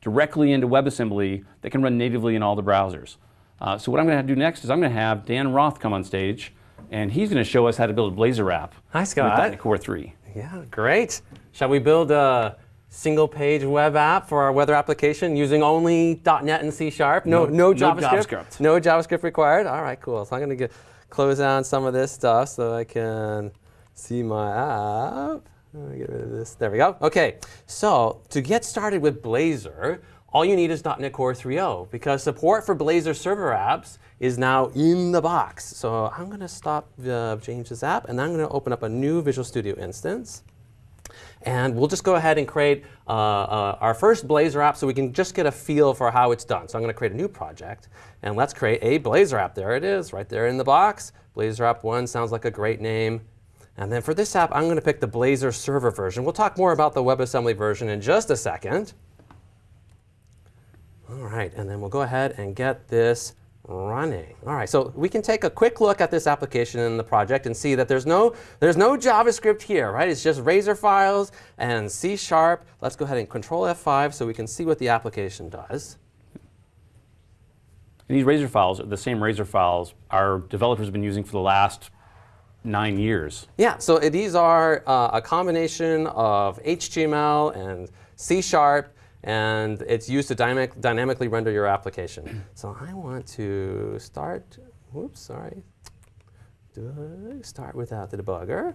directly into WebAssembly that can run natively in all the browsers. Uh, so what I'm going to do next is I'm going to have Dan Roth come on stage, and he's going to show us how to build a Blazor app. Hi, Scott. With Core 3. Yeah, great. Shall we build a single page web app for our weather application using only .NET and C Sharp? No, no, no JavaScript. JavaScript. No JavaScript required. All right, cool. So I'm going to close down some of this stuff so I can see my app. Let me Get rid of this. There we go. OK, so to get started with Blazor, all you need is .NET Core 3.0 because support for Blazor server apps is now in the box. So I'm going to stop uh, James's app, and I'm going to open up a new Visual Studio instance. And we'll just go ahead and create uh, uh, our first Blazor app so we can just get a feel for how it's done. So I'm going to create a new project. And let's create a Blazor app. There it is, right there in the box. Blazor app 1 sounds like a great name. And then for this app, I'm going to pick the Blazor server version. We'll talk more about the WebAssembly version in just a second. All right, and then we'll go ahead and get this running. All right, so we can take a quick look at this application in the project and see that there's no, there's no JavaScript here, right? It's just Razor files and C Sharp. Let's go ahead and Control F5 so we can see what the application does. And these Razor files are the same Razor files our developers have been using for the last nine years. Yeah, so these are uh, a combination of HTML and C Sharp and it's used to dynamic, dynamically render your application. So I want to start, whoops, sorry, start without the debugger.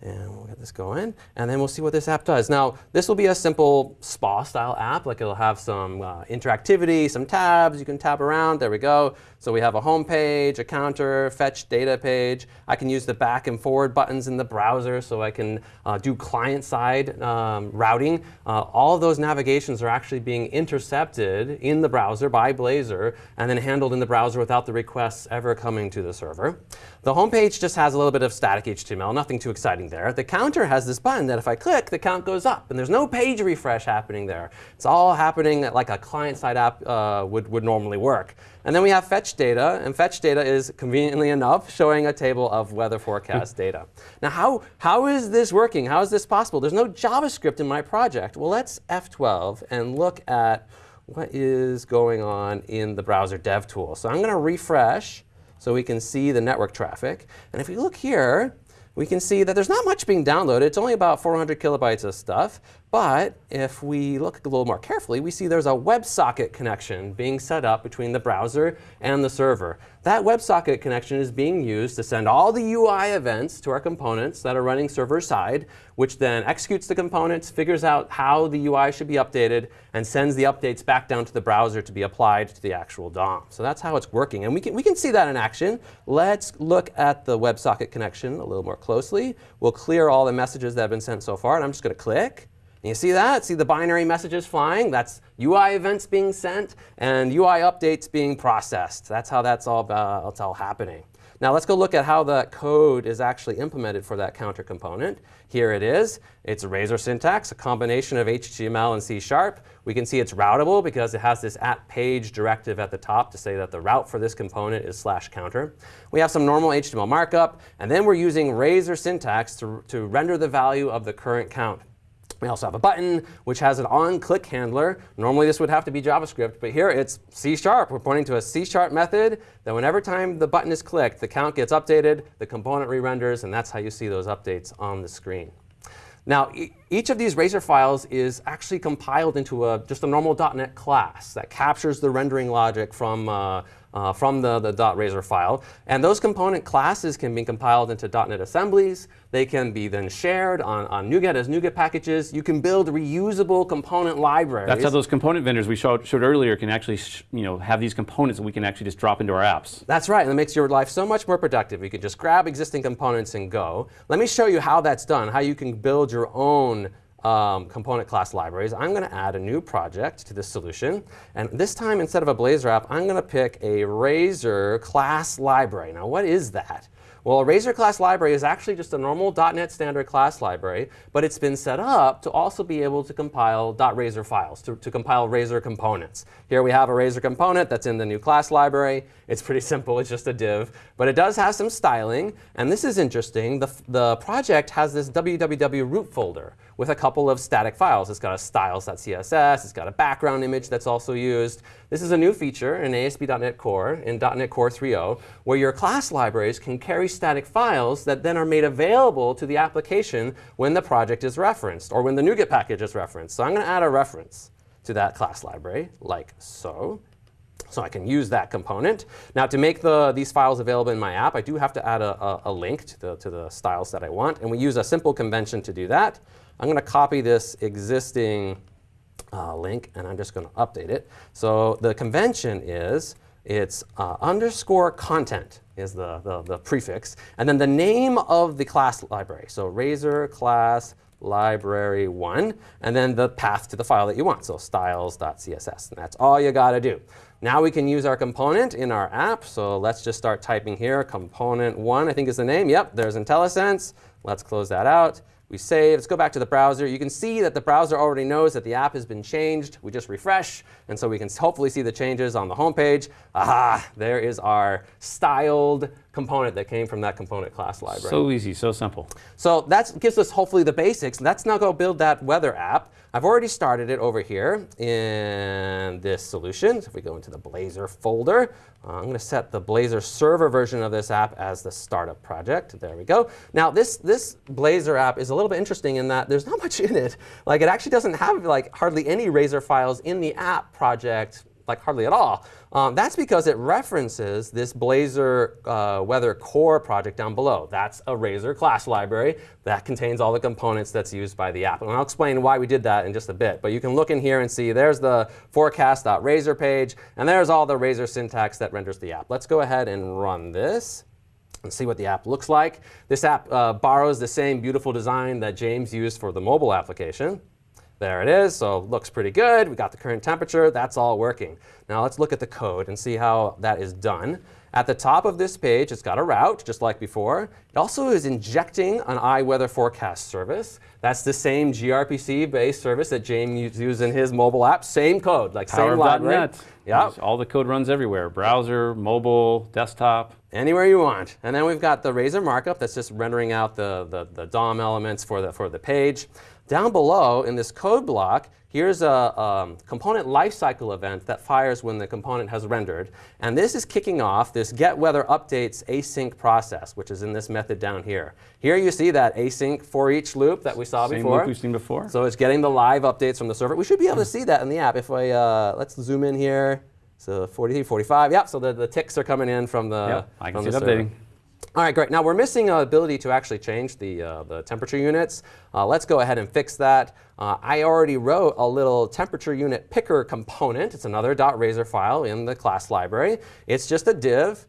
And we'll get this going. And then we'll see what this app does. Now, this will be a simple SPA-style app. Like it'll have some uh, interactivity, some tabs. You can tab around. There we go. So we have a home page, a counter, fetch data page. I can use the back and forward buttons in the browser so I can uh, do client-side um, routing. Uh, all of those navigations are actually being intercepted in the browser by Blazor and then handled in the browser without the requests ever coming to the server. The home page just has a little bit of static HTML, nothing too exciting there. The counter has this button that if I click, the count goes up. And there's no page refresh happening there. It's all happening like a client-side app uh, would, would normally work. And then we have fetch data. And fetch data is, conveniently enough, showing a table of weather forecast data. Now, how, how is this working? How is this possible? There's no JavaScript in my project. Well, let's F12 and look at what is going on in the browser dev tool. So I'm going to refresh so we can see the network traffic. And if we look here, we can see that there's not much being downloaded. It's only about 400 kilobytes of stuff. But if we look a little more carefully, we see there's a WebSocket connection being set up between the browser and the server. That WebSocket connection is being used to send all the UI events to our components that are running server-side, which then executes the components, figures out how the UI should be updated, and sends the updates back down to the browser to be applied to the actual DOM. So that's how it's working. And we can, we can see that in action. Let's look at the WebSocket connection a little more closely. We'll clear all the messages that have been sent so far. And I'm just going to click. You see that? See the binary messages flying? That's UI events being sent and UI updates being processed. That's how that's all, uh, that's all happening. Now let's go look at how the code is actually implemented for that counter component. Here it is. It's Razor syntax, a combination of HTML and C Sharp. We can see it's routable because it has this at page directive at the top to say that the route for this component is slash counter. We have some normal HTML markup, and then we're using Razor syntax to, to render the value of the current count. We also have a button which has an on-click handler. Normally this would have to be JavaScript, but here it's C Sharp. We're pointing to a C Sharp method that whenever time the button is clicked, the count gets updated, the component re-renders, and that's how you see those updates on the screen. Now, each of these Razor files is actually compiled into a, just a normal .NET class that captures the rendering logic from, uh, uh, from the, the .razor file. And those component classes can be compiled into .NET assemblies. They can be then shared on, on NuGet as NuGet packages. You can build reusable component libraries. That's how those component vendors we showed, showed earlier can actually you know, have these components that we can actually just drop into our apps. That's right, and it makes your life so much more productive. You can just grab existing components and go. Let me show you how that's done, how you can build your own um, component class libraries. I'm going to add a new project to this solution. And this time, instead of a Blazor app, I'm going to pick a Razor class library. Now, what is that? Well, a Razor class library is actually just a normal .NET standard class library, but it's been set up to also be able to compile .razor files, to, to compile Razor components. Here we have a Razor component that's in the new class library. It's pretty simple. It's just a div. But it does have some styling. And this is interesting. The, the project has this www root folder with a couple of static files. It's got a styles.css. It's got a background image that's also used. This is a new feature in ASP.NET Core, in .NET Core 3.0, where your class libraries can carry static files that then are made available to the application when the project is referenced or when the NuGet package is referenced. So I'm going to add a reference to that class library, like so. So I can use that component. Now to make the, these files available in my app, I do have to add a, a, a link to the, to the styles that I want. And we use a simple convention to do that. I'm going to copy this existing uh, link, and I'm just going to update it. So the convention is it's uh, underscore content is the, the, the, prefix, and then the name of the class library. So Razor class library 1, and then the path to the file that you want, so styles.css. And that's all you got to do. Now we can use our component in our app. So let's just start typing here. Component 1, I think is the name. Yep, there's IntelliSense. Let's close that out. We save. Let's go back to the browser. You can see that the browser already knows that the app has been changed. We just refresh. And so we can hopefully see the changes on the home page. Aha, there is our styled component that came from that component class library. So easy, so simple. So that gives us hopefully the basics. Let's now go build that weather app. I've already started it over here in this solution. So if we go into the Blazor folder, uh, I'm going to set the Blazor server version of this app as the startup project. There we go. Now this, this Blazor app is a little bit interesting in that there's not much in it. Like it actually doesn't have like hardly any Razor files in the app project like hardly at all. Um, that's because it references this Blazor uh, Weather Core project down below. That's a Razor class library that contains all the components that's used by the app. And I'll explain why we did that in just a bit. But you can look in here and see there's the forecast.razor page, and there's all the Razor syntax that renders the app. Let's go ahead and run this and see what the app looks like. This app uh, borrows the same beautiful design that James used for the mobile application. There it is, so looks pretty good. We got the current temperature, that's all working. Now let's look at the code and see how that is done. At the top of this page, it's got a route, just like before. It also is injecting an iWeather forecast service. That's the same gRPC-based service that James used in his mobile app. Same code, like Power same library. .NET. Yep. All the code runs everywhere, browser, mobile, desktop. Anywhere you want. And then we've got the Razor markup that's just rendering out the, the, the DOM elements for the, for the page. Down below in this code block, here's a um, component lifecycle event that fires when the component has rendered. And this is kicking off this get weather updates async process, which is in this method down here. Here you see that async for each loop that we saw Same before. loop we've seen before. So it's getting the live updates from the server. We should be able to see that in the app. If I, uh, let's zoom in here. So 43, 45, yeah, so the, the ticks are coming in from the, Yep, I can see the it server. updating. All right, great. Now we're missing an ability to actually change the, uh, the temperature units. Uh, let's go ahead and fix that. Uh, I already wrote a little temperature unit picker component. It's another .razor file in the class library. It's just a div.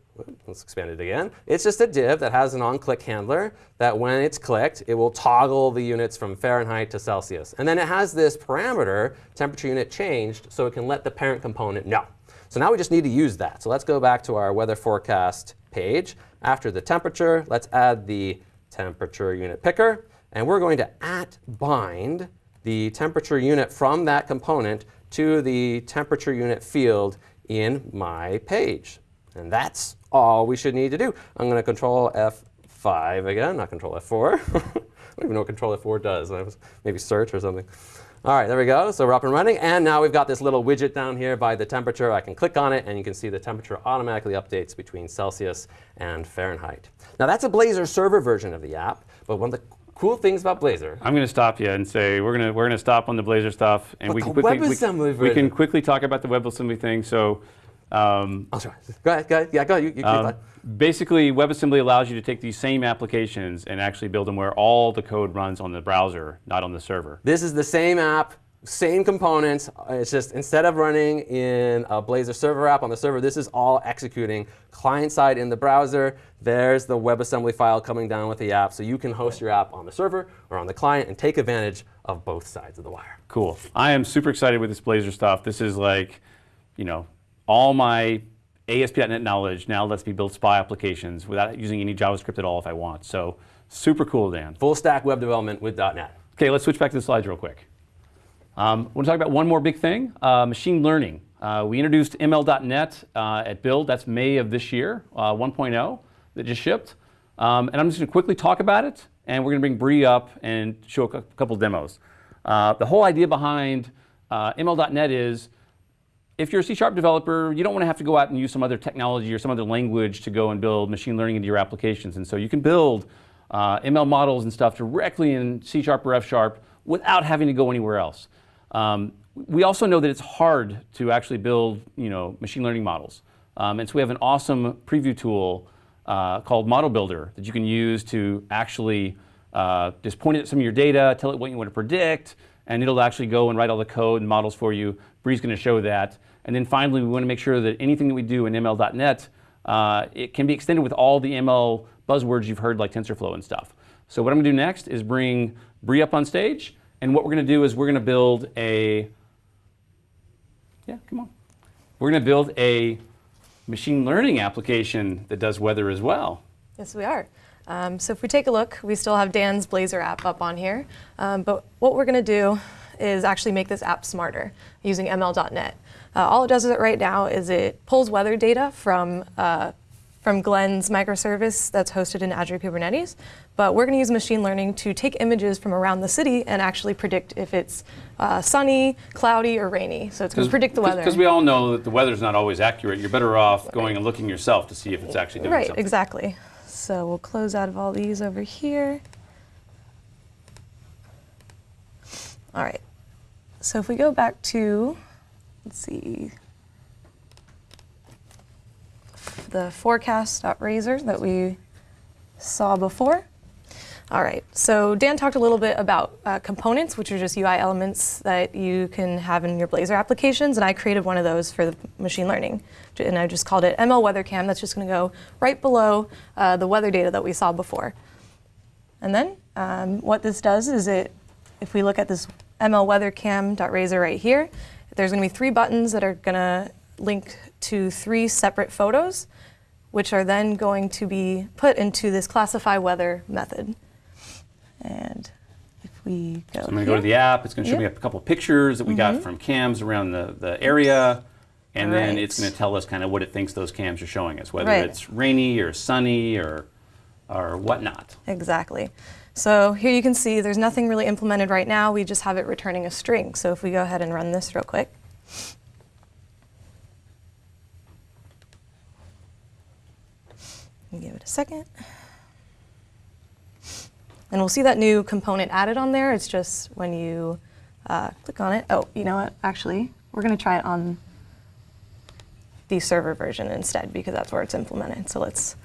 Let's expand it again. It's just a div that has an on-click handler that when it's clicked, it will toggle the units from Fahrenheit to Celsius. And then it has this parameter, temperature unit changed, so it can let the parent component know. So now we just need to use that. So let's go back to our weather forecast page. After the temperature, let's add the temperature unit picker. And we're going to at bind the temperature unit from that component to the temperature unit field in my page. And that's all we should need to do. I'm going to control F5 again, not control F4. I don't even know what control F4 does. Maybe search or something. All right, there we go. So we're up and running. And now we've got this little widget down here by the temperature. I can click on it, and you can see the temperature automatically updates between Celsius and Fahrenheit. Now, that's a Blazor server version of the app. But one of the cool things about Blazor. I'm going to stop you and say we're going to we're going to stop on the Blazor stuff, and But we can quickly we- we, can quickly talk about the WebAssembly thing. So. Um, Oh, sorry. Go ahead. Go ahead. Yeah, go ahead. You, you um, basically, WebAssembly allows you to take these same applications and actually build them where all the code runs on the browser, not on the server. This is the same app, same components. It's just instead of running in a Blazor server app on the server, this is all executing client side in the browser. There's the WebAssembly file coming down with the app, so you can host your app on the server or on the client and take advantage of both sides of the wire. Cool. I am super excited with this Blazor stuff. This is like, you know, all my ASP.NET knowledge now lets me build SPI applications without using any JavaScript at all if I want. So super cool, Dan. Full stack web development with .NET. Okay, let's switch back to the slides real quick. Um, I want to talk about one more big thing, uh, machine learning. Uh, we introduced ML.NET uh, at Build. That's May of this year, uh, 1.0 that just shipped. Um, and I'm just going to quickly talk about it, and we're going to bring Bri up and show a couple demos. Uh, the whole idea behind uh, ML.NET is if you're a C Sharp developer, you don't want to have to go out and use some other technology or some other language to go and build machine learning into your applications. And so you can build uh, ML models and stuff directly in C Sharp or F Sharp without having to go anywhere else. Um, we also know that it's hard to actually build, you know, machine learning models. Um, and so we have an awesome preview tool uh, called Model Builder that you can use to actually uh, just point at some of your data, tell it what you want to predict, and it'll actually go and write all the code and models for you. Bri's going to show that. And then finally, we want to make sure that anything that we do in ML.NET, uh, it can be extended with all the ML buzzwords you've heard like TensorFlow and stuff. So what I'm going to do next is bring Bree up on stage, and what we're going to do is we're going to build a, yeah, come on. We're going to build a machine learning application that does weather as well. Yes, we are. Um, so if we take a look, we still have Dan's Blazor app up on here. Um, but what we're going to do is actually make this app smarter using ML.NET. Uh, all it does right now is it pulls weather data from, uh, from Glenn's microservice that's hosted in Azure Kubernetes. But we're going to use machine learning to take images from around the city and actually predict if it's uh, sunny, cloudy, or rainy. So it's going to predict the weather. Because we all know that the weather's not always accurate. You're better off going and looking yourself to see if it's actually doing Right, something. exactly. So we'll close out of all these over here. All right. So if we go back to, let's see, the forecast.razor that we saw before. All right, so Dan talked a little bit about uh, components, which are just UI elements that you can have in your Blazor applications, and I created one of those for the machine learning, and I just called it ML Weather Cam. That's just going to go right below uh, the weather data that we saw before. And then um, what this does is it, if we look at this ML Weather right here, there's going to be three buttons that are going to link to three separate photos, which are then going to be put into this classify weather method. And if we go, So I'm going to go to the app. It's going to show me a couple of pictures that we got mm-hmm. from cams around the, the area. And then it's going to tell us kind of what it thinks those cams are showing us, whether Right. it's rainy or sunny or, or whatnot. Exactly. So here you can see there's nothing really implemented right now. We just have it returning a string. So if we go ahead and run this real quick. Give it a second. And we'll see that new component added on there. It's just when you uh, click on it. Oh, you know what? Actually, we're going to try it on the server version instead because that's where it's implemented. So let's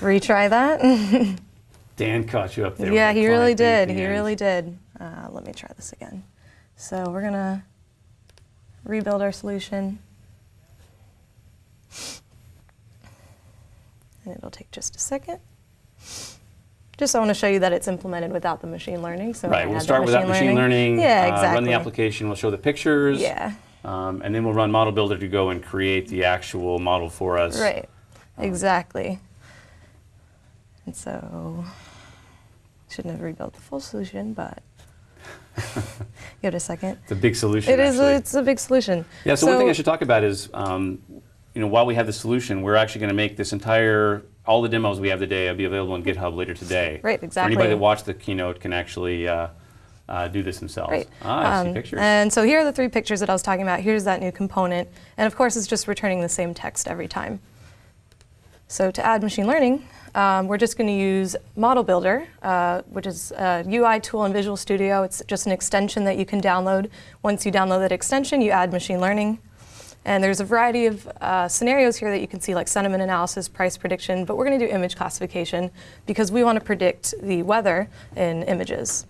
retry that. Dan caught you up there. Yeah, he really client thing at did. He really did. Uh, let me try this again. So we're gonna rebuild our solution. And it'll take just a second. Just I want to show you that it's implemented without the machine learning. So Right, we'll start without machine learning. Yeah, uh, exactly. run the application. We'll show the pictures. Yeah, Um, and then we'll run Model Builder to go and create the actual model for us. right. Exactly. And so, shouldn't have rebuilt the full solution, but give it a second. It's a big solution. It is. A, it's a big solution. Yeah, so, one thing I should talk about is, um, you know, while we have the solution, we're actually going to make this entire, all the demos we have today will be available on GitHub later today. Right, exactly. anybody that watched the keynote can actually uh, uh, do this themselves. Right. Ah, I see Um, pictures. And so here are the three pictures that I was talking about. Here's that new component. And of course, it's just returning the same text every time. So to add machine learning, um, we're just going to use Model Builder, uh, which is a UI tool in Visual Studio. It's just an extension that you can download. Once you download that extension, you add machine learning. And there's a variety of uh, scenarios here that you can see, like sentiment analysis, price prediction, but we're going to do image classification because we want to predict the weather in images.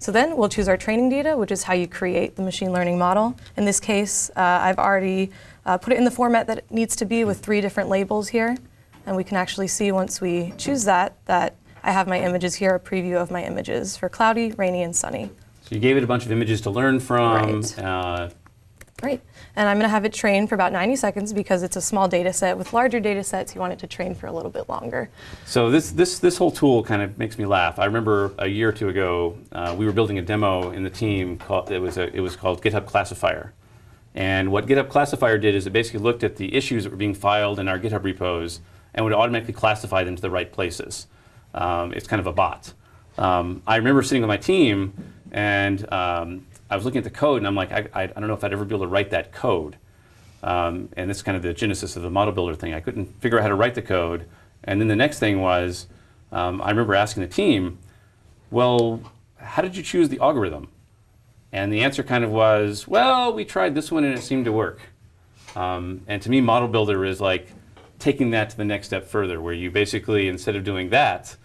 So then we'll choose our training data, which is how you create the machine learning model. In this case, uh, I've already uh, put it in the format that it needs to be with three different labels here. And we can actually see once we choose that, that I have my images here, a preview of my images for cloudy, rainy, and sunny. So you gave it a bunch of images to learn from. Right. Uh, Great. And I'm going to have it train for about 90 seconds because it's a small data set. With larger data sets, you want it to train for a little bit longer. So this, this, this whole tool kind of makes me laugh. I remember a year or two ago, uh, we were building a demo in the team. Called, it, was a, it was called GitHub Classifier. And what GitHub Classifier did is it basically looked at the issues that were being filed in our GitHub repos and would automatically classify them to the right places. Um, it's kind of a bot. Um, I remember sitting with my team and um, I was looking at the code and I'm like, I, I, I, don't know if I'd ever be able to write that code. Um, and this is kind of the genesis of the model builder thing. I couldn't figure out how to write the code. And then the next thing was, um, I remember asking the team, well, how did you choose the algorithm? And the answer kind of was, well, we tried this one and it seemed to work. Um, and to me, model builder is like taking that to the next step further, where you basically, instead of doing that,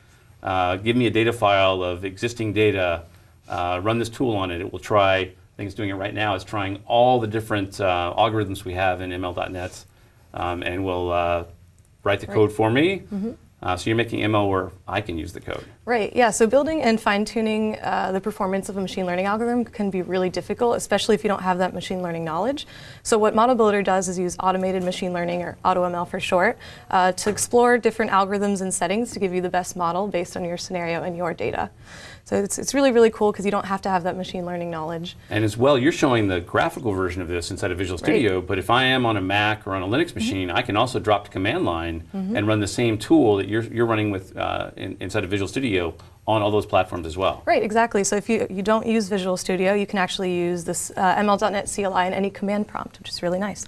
uh, give me a data file of existing data, uh, run this tool on it. It will try, I think it's doing it right now, it's trying all the different uh, algorithms we have in ML.NET um, and will uh, write the Right. code for me. Mhm. Uh, so you're making ML where I can use the code. Right, yeah, so building and fine tuning uh, the performance of a machine learning algorithm can be really difficult, especially if you don't have that machine learning knowledge. So, what Model Builder does is use automated machine learning, or AutoML for short, uh, to explore different algorithms and settings to give you the best model based on your scenario and your data. So, it's, it's really, really cool because you don't have to have that machine learning knowledge. And as well, you're showing the graphical version of this inside of Visual Right. Studio, but if I am on a Mac or on a Linux machine, I can also drop to command line Mhm. and run the same tool that you're, you're running with uh, in, inside of Visual Studio on all those platforms as well. Right, exactly. So if you, you don't use Visual Studio, you can actually use this uh, ML.NET CLI in any command prompt, which is really nice.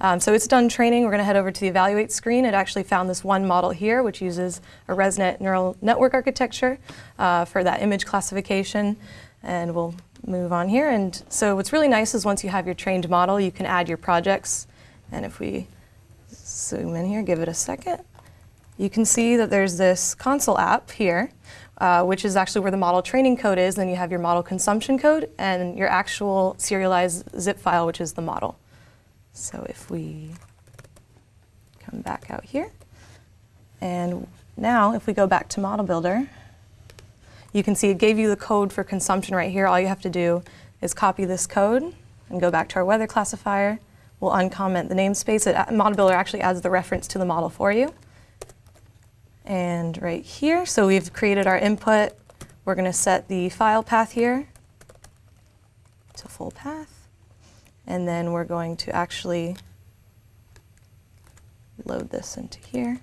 Um, so it's done training. We're going to head over to the evaluate screen. It actually found this one model here, which uses a ResNet neural network architecture uh, for that image classification. And we'll move on here. And so what's really nice is once you have your trained model, you can add your projects. And if we zoom in here, give it a second, you can see that there's this console app here, uh, which is actually where the model training code is. Then you have your model consumption code and your actual serialized zip file, which is the model. So if we come back out here, and now if we go back to Model Builder, you can see it gave you the code for consumption right here. All you have to do is copy this code and go back to our weather classifier. We'll uncomment the namespace. It, uh, Model Builder actually adds the reference to the model for you. And right here, so we've created our input. We're going to set the file path here to full path. And then we're going to actually load this into here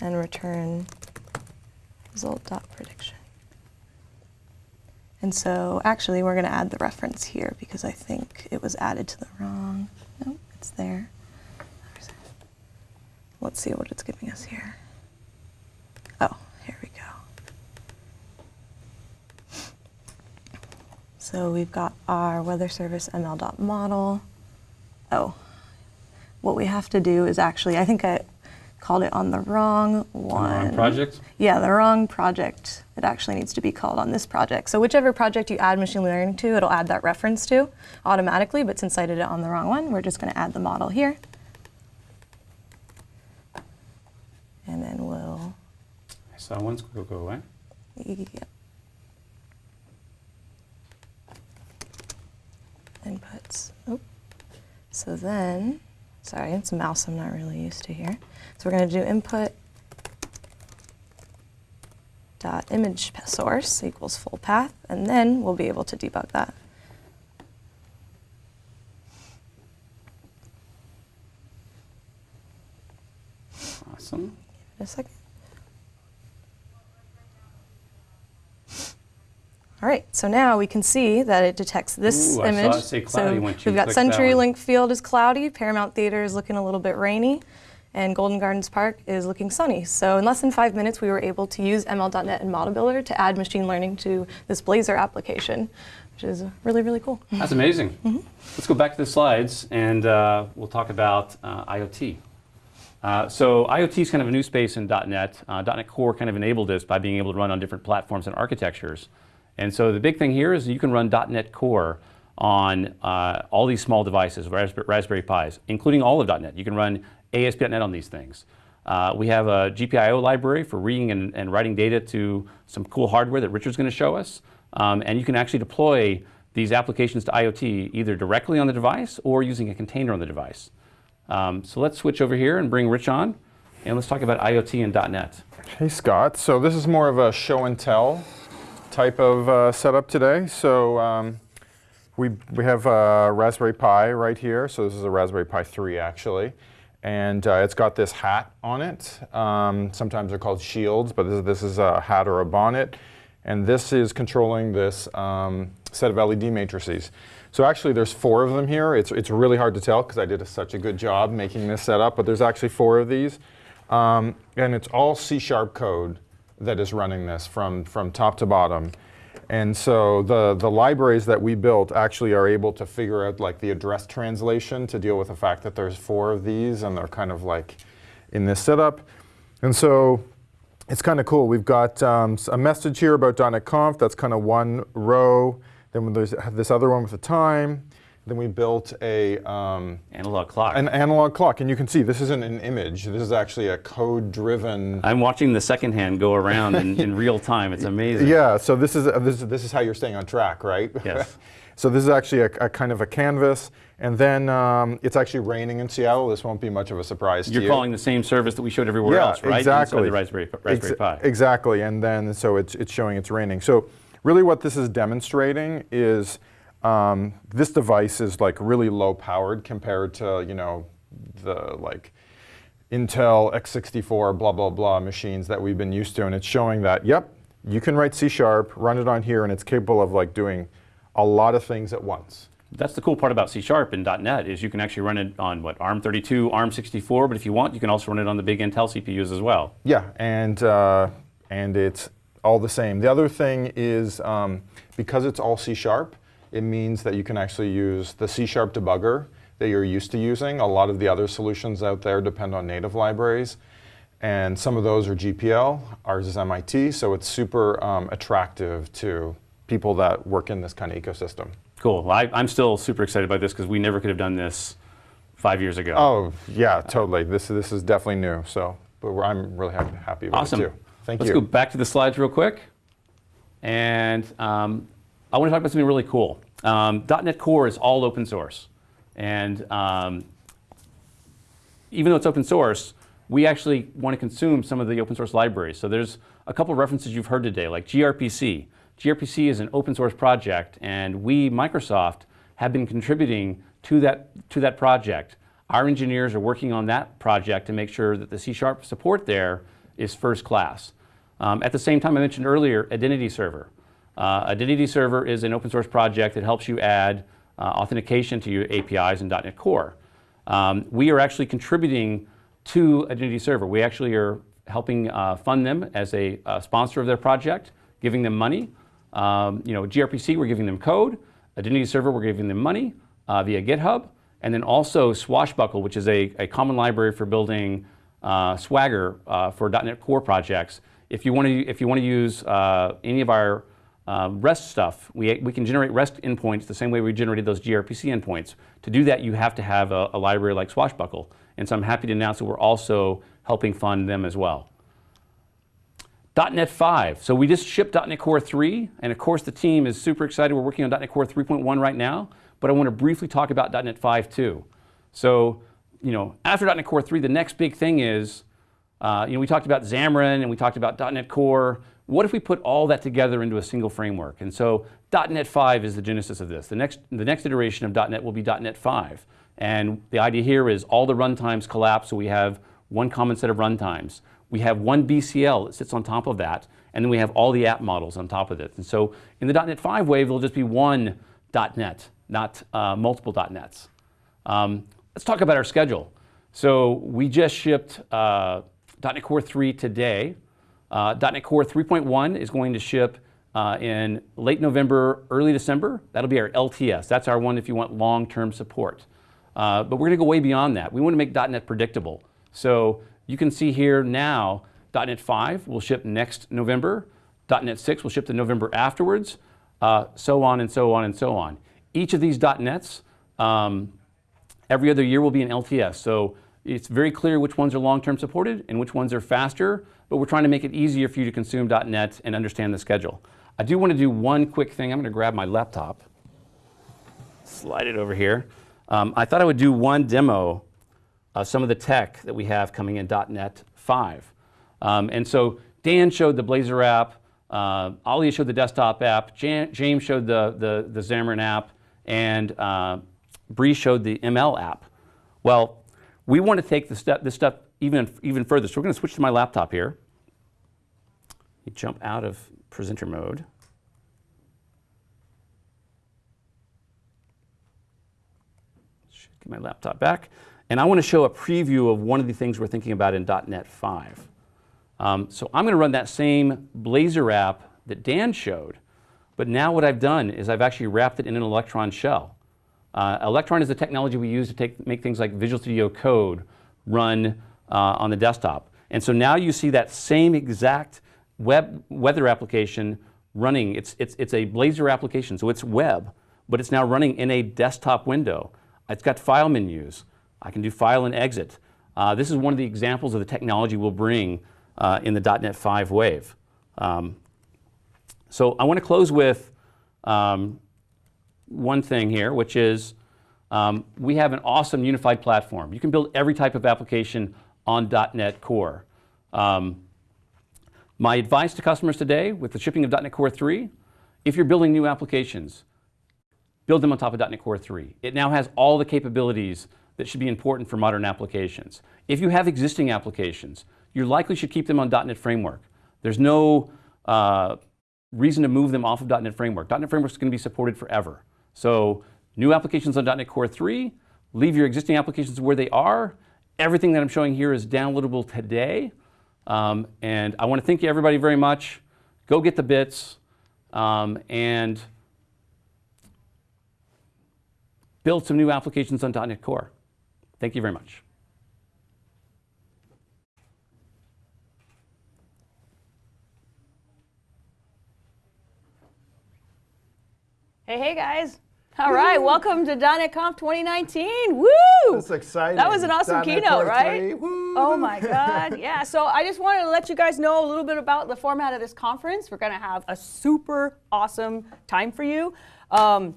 and return result.prediction. And so actually we're going to add the reference here because I think it was added to the wrong, nope, it's there. Let's see what it's giving us here. Oh, here we go. So we've got our weather service ml.model. Oh, what we have to do is actually, I think I called it on the wrong one. wrong project? Yeah, the wrong project. It actually needs to be called on this project. So whichever project you add machine learning to, it'll add that reference to automatically, but since I did it on the wrong one, we're just gonna add the model here. And then we'll, I saw one squiggle go away. yep. Inputs. Oh. So then, sorry, it's a mouse I'm not really used to here. So we're going to do input dot image source equals full path, and then we'll be able to debug that. Awesome. Give it a second. All right, so now we can see that it detects this Ooh, image. it say cloudy so we've got clicked that one. CenturyLink Field is cloudy, Paramount Theater is looking a little bit rainy, and Golden Gardens Park is looking sunny. So in less than five minutes, we were able to use ML.NET and Model Builder to add machine learning to this Blazor application, which is really, really cool. That's amazing. Let's go back to the slides and uh, we'll talk about uh, IoT. Uh, so IoT is kind of a new space in .NET. Uh, .NET Core kind of enabled this by being able to run on different platforms and architectures. And so the big thing here is you can run .NET Core on uh, all these small devices, Raspberry, Pis, including all of .NET. You can run ASP.NET on these things. Uh, we have a GPIO library for reading and, and, writing data to some cool hardware that Richard's going to show us. Um, and you can actually deploy these applications to IoT either directly on the device or using a container on the device. Um, so let's switch over here and bring Rich on, and let's talk about IoT and .NET. Hey Scott, so this is more of a show and tell type of uh, setup today. So um, we, we have a Raspberry Pi right here. So this is a Raspberry Pi 3 actually. And uh, it's got this hat on it. Um, sometimes they're called shields, but this, this, is a hat or a bonnet. And this is controlling this um, set of LED matrices. So actually there's four of them here. It's, it's really hard to tell because I did a, such a good job making this setup, but there's actually four of these. Um, and it's all C-sharp code that is running this from, from top to bottom. And so the, the libraries that we built actually are able to figure out like the address translation to deal with the fact that there's four of these and they're kind of like in this setup. And so it's kind of cool. We've got um, a message here about .NET Conf. That's kind of one row. Then there's this other one with the time. Then we built a um, analog clock. An analog clock, and you can see this isn't an image. This is actually a code-driven. I'm watching the second hand go around in, in, real time. It's amazing. Yeah. So this is uh, this, this is how you're staying on track, right? Yes. so this is actually a, a, kind of a canvas, and then um, it's actually raining in Seattle. This won't be much of a surprise you're to you. You're calling the same service that we showed everywhere yeah, else, right? Exactly. Inside the Raspberry, Raspberry Ex Pi. Exactly, and then so it's it's showing it's raining. So really, what this is demonstrating is um, this device is like really low powered compared to, you know, the like Intel x64 blah, blah, blah machines that we've been used to. And it's showing that, yep, you can write C Sharp, run it on here, and it's capable of like doing a lot of things at once. That's the cool part about C Sharp and .NET is you can actually run it on what ARM32, ARM64, but if you want, you can also run it on the big Intel CPUs as well. Yeah, and uh, and it's all the same. The other thing is um, because it's all C Sharp, it means that you can actually use the C-sharp debugger that you're used to using. A lot of the other solutions out there depend on native libraries. And some of those are GPL, ours is MIT, so it's super um, attractive to people that work in this kind of ecosystem. Cool. Well, I, am still super excited about this because we never could have done this five years ago. Oh, yeah, totally. This, this is definitely new, so but I'm really happy, happy about awesome. it too. Thank Let's you. Let's go back to the slides real quick. And um, I want to talk about something really cool. Um, .NET Core is all open source. And um, even though it's open source, we actually want to consume some of the open source libraries. So there's a couple references you've heard today, like gRPC. gRPC is an open source project, and we, Microsoft, have been contributing to that, to that project. Our engineers are working on that project to make sure that the C-sharp support there is first class. Um, at the same time, I mentioned earlier, Identity Server. Uh, Identity Server is an open source project that helps you add uh, authentication to your APIs in .NET Core. Um, we are actually contributing to Identity Server. We actually are helping uh, fund them as a, a, sponsor of their project, giving them money. Um, you know, gRPC, we're giving them code. Identity Server, we're giving them money uh, via GitHub. And then also Swashbuckle, which is a, a common library for building uh, Swagger uh, for .NET Core projects. If you want to, if you want to use any of our uh, REST stuff. We, we can generate REST endpoints the same way we generated those gRPC endpoints. To do that, you have to have a, a, library like Swashbuckle. And so I'm happy to announce that we're also helping fund them as well. .NET 5. So we just shipped .NET Core 3, and of course the team is super excited. We're working on .NET Core 3.1 right now, but I want to briefly talk about .NET 5 too. So, you know, after .NET Core 3, the next big thing is, uh, you know, we talked about Xamarin and we talked about .NET Core, what if we put all that together into a single framework? And so .NET 5 is the genesis of this. The next, the next iteration of .NET will be .NET 5. And the idea here is all the runtimes collapse, so we have one common set of runtimes. We have one BCL that sits on top of that, and then we have all the app models on top of it. And so in the .NET 5 wave, there'll just be one .NET, not uh, multiple .NETs. Um, let's talk about our schedule. So we just shipped uh, .NET Core 3 today. Uh, .NET Core 3.1 is going to ship uh, in late November, early December. That'll be our LTS. That's our one if you want long-term support. Uh, but we're going to go way beyond that. We want to make .NET predictable. So you can see here now, .NET 5 will ship next November. .NET 6 will ship the November afterwards, uh, so on and so on and so on. Each of these .NETs, um, every other year will be an LTS. So it's very clear which ones are long-term supported and which ones are faster, but we're trying to make it easier for you to consume .NET and understand the schedule. I do want to do one quick thing. I'm going to grab my laptop, slide it over here. Um, I thought I would do one demo of some of the tech that we have coming in .NET 5. Um, and so Dan showed the Blazor app, uh, Olia showed the desktop app, Jan James showed the, the, the Xamarin app, and uh, Bri showed the ML app. Well, we want to take step, this stuff even, even further. So we're going to switch to my laptop here. You jump out of presenter mode. Get my laptop back. And I want to show a preview of one of the things we're thinking about in .NET 5. Um, so I'm going to run that same Blazor app that Dan showed, but now what I've done is I've actually wrapped it in an Electron shell. Uh, Electron is the technology we use to take, make things like Visual Studio Code run uh, on the desktop. And so now you see that same exact web weather application running. It's, it's, it's a Blazor application, so it's web, but it's now running in a desktop window. It's got file menus. I can do file and exit. Uh, this is one of the examples of the technology we'll bring uh, in the .NET 5 wave. Um, so I want to close with um, one thing here, which is um, we have an awesome unified platform. You can build every type of application on .NET Core. Um, my advice to customers today with the shipping of .NET Core 3, if you're building new applications, build them on top of .NET Core 3. It now has all the capabilities that should be important for modern applications. If you have existing applications, you likely should keep them on .NET Framework. There's no uh, reason to move them off of .NET Framework. .NET Framework is going to be supported forever. So new applications on .NET Core 3, leave your existing applications where they are. Everything that I'm showing here is downloadable today. Um, and I want to thank you everybody very much. Go get the bits um, and build some new applications on .NET Core. Thank you very much. Hey, hey guys. All right, welcome to .NET Conf 2019. Woo! That's exciting. That was an awesome keynote, right? woo! Oh my God, yeah. So I just wanted to let you guys know a little bit about the format of this conference. We're gonna have a super awesome time for you. Um,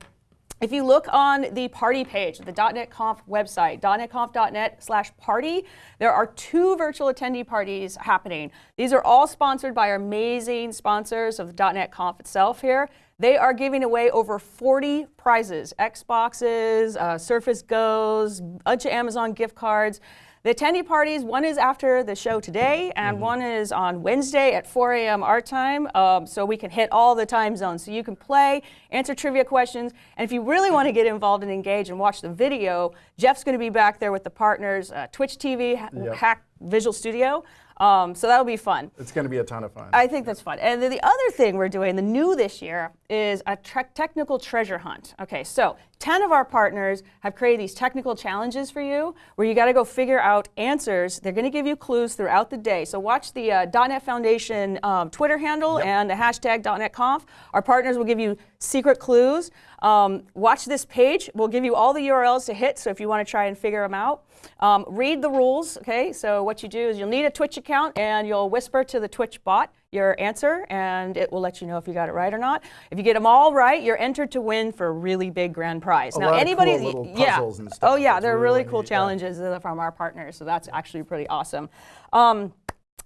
if you look on the party page, the .NET Conf website, netconf.net slash party, there are two virtual attendee parties happening. These are all sponsored by our amazing sponsors of the .NET Conf itself here. They are giving away over 40 prizes, Xboxes, uh, Surface Goes, bunch of Amazon gift cards. The attendee parties, one is after the show today, and one is on Wednesday at 4 a.m. our time, um, so we can hit all the time zones. So you can play, answer trivia questions, and if you really want to get involved and engage and watch the video, Jeff's going to be back there with the partners, uh, Twitch TV, Yep. Hack Visual Studio. Um, so that'll be fun. It's going to be a ton of fun. I think that's fun. And then the other thing we're doing, the new this year, is a technical treasure hunt. Okay, so 10 of our partners have created these technical challenges for you where you got to go figure out answers. They're going to give you clues throughout the day. So watch the uh, .NET Foundation um, Twitter handle and the hashtag .NETConf. Our partners will give you secret clues. Um, watch this page. We'll give you all the URLs to hit, so if you want to try and figure them out. Um, read the rules, okay? So what you do is you'll need a Twitch account and you'll whisper to the Twitch bot your answer and it will let you know if you got it right or not. If you get them all right, you're entered to win for a really big grand prize. A now anybody cool yeah. puzzles and stuff. Oh yeah, they're really, really cool neat, challenges uh, from our partners. So that's actually pretty awesome. Um,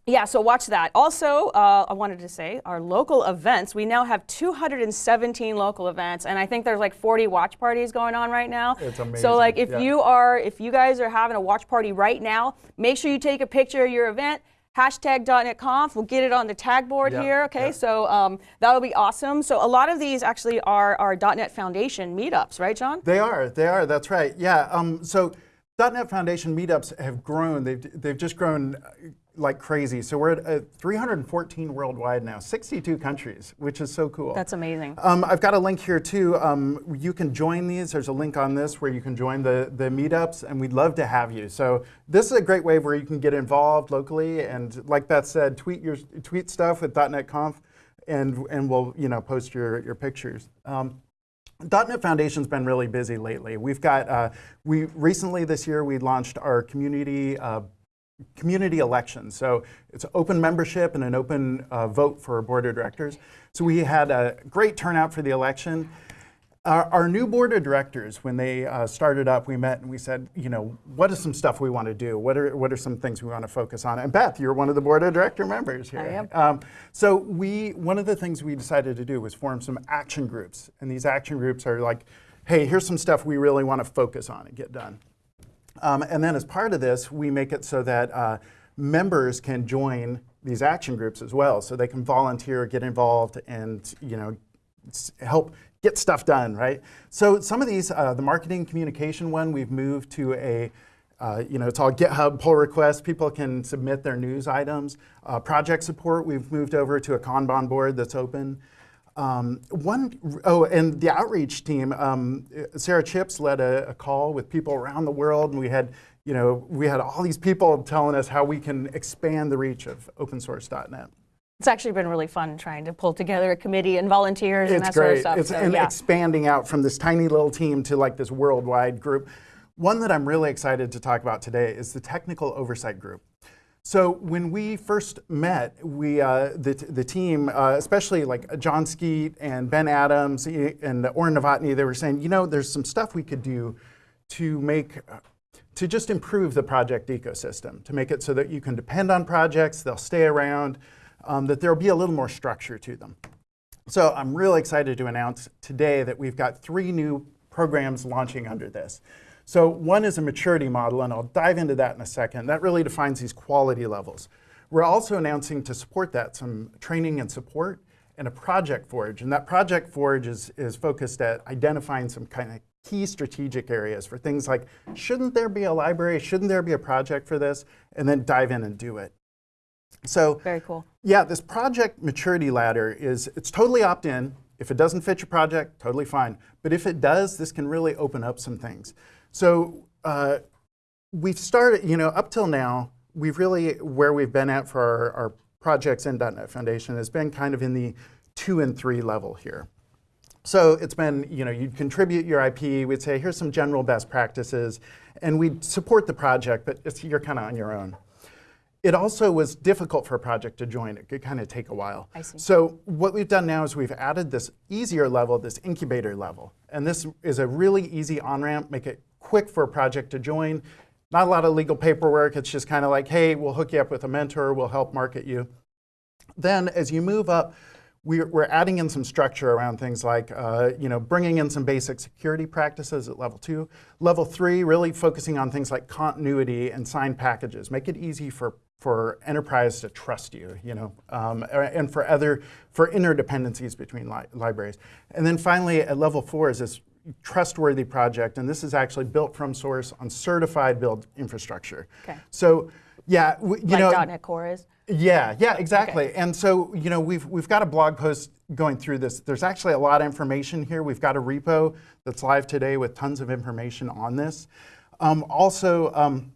yeah, so watch that. Also, uh, I wanted to say our local events. We now have 217 local events, and I think there's like 40 watch parties going on right now. It's amazing. So, like, if yeah. you are, if you guys are having a watch party right now, make sure you take a picture of your event. Hashtag .NETConf. We'll get it on the tag board Yeah, here. Okay, yeah. so um, that'll be awesome. So a lot of these actually are our .NET Foundation meetups, right, John? They are. They are. That's right. Yeah. Um, so .NET Foundation meetups have grown. They've, they've just grown uh, like crazy. So we're at uh, 314 worldwide now, 62 countries, which is so cool. That's amazing. Um, I've got a link here too. Um, you can join these. There's a link on this where you can join the, the meetups, and we'd love to have you. So this is a great way where you can get involved locally, and like Beth said, tweet your tweet stuff with .NET Conf, and and we'll you know post your your pictures. Um, .NET Foundation's been really busy lately. We've got, uh, we recently this year we launched our community uh, community elections. So it's open membership and an open uh, vote for board of directors. So we had a great turnout for the election. Our, our new board of directors, when they uh, started up, we met and we said, you know, what is some stuff we want to do? What are, what are some things we want to focus on? And Beth, you're one of the board of director members here. I am. Um, so we, one of the things we decided to do was form some action groups. And these action groups are like, hey, here's some stuff we really want to focus on and get done. Um, and then as part of this, we make it so that uh, members can join these action groups as well. So they can volunteer, get involved, and you know, help get stuff done, right? So some of these, uh, the marketing communication one, we've moved to a, uh, you know, it's all GitHub pull requests. People can submit their news items. Uh, project support, we've moved over to a Kanban board that's open. Um, one, oh, and the outreach team, um, Sara Chipps led a, a, call with people around the world, and we had, you know, we had all these people telling us how we can expand the reach of opensource.net. It's actually been really fun trying to pull together a committee and volunteers it's and that great. sort of stuff. It's so, and yeah. expanding out from this tiny little team to like this worldwide group. One that I'm really excited to talk about today is the technical oversight group. So when we first met, we uh, the, the team, uh, especially like Jon Skeet and Ben Adams and Oren Novotny, they were saying, you know, there's some stuff we could do to make to just improve the project ecosystem, to make it so that you can depend on projects, they'll stay around, um, that there'll be a little more structure to them. So I'm really excited to announce today that we've got three new programs launching under this. So one is a maturity model, and I'll dive into that in a second. That really defines these quality levels. We're also announcing to support that some training and support and a project forge. And that project forge is, is focused at identifying some kind of key strategic areas for things like, shouldn't there be a library? Shouldn't there be a project for this? And then dive in and do it. So very cool. Yeah, this project maturity ladder is it's totally opt-in. If it doesn't fit your project, totally fine. But if it does, this can really open up some things. So uh, we've started, you know, up till now, we've really, where we've been at for our, our projects in .NET Foundation has been kind of in the two and three level here. So it's been, you know, you'd contribute your IP, we'd say, here's some general best practices, and we'd support the project, but you're kind of on your own. It also was difficult for a project to join. It could kind of take a while. I see. So what we've done now is we've added this easier level, this incubator level. And this is a really easy on-ramp, make it quick for a project to join. Not a lot of legal paperwork. It's just kind of like, hey, we'll hook you up with a mentor. We'll help market you. Then as you move up, we're, adding in some structure around things like, uh, you know, bringing in some basic security practices at level two. Level three, really focusing on things like continuity and signed packages. Make it easy for for enterprise to trust you, you know, um, and for other, for interdependencies between li libraries. And then finally, at level four is this trustworthy project, and this is actually built from source on certified build infrastructure. Okay. So, yeah, you like know, .NET Core is. yeah, yeah, exactly. Okay. And so, you know, we've we've got a blog post going through this. There's actually a lot of information here. We've got a repo that's live today with tons of information on this. Um, also. Um,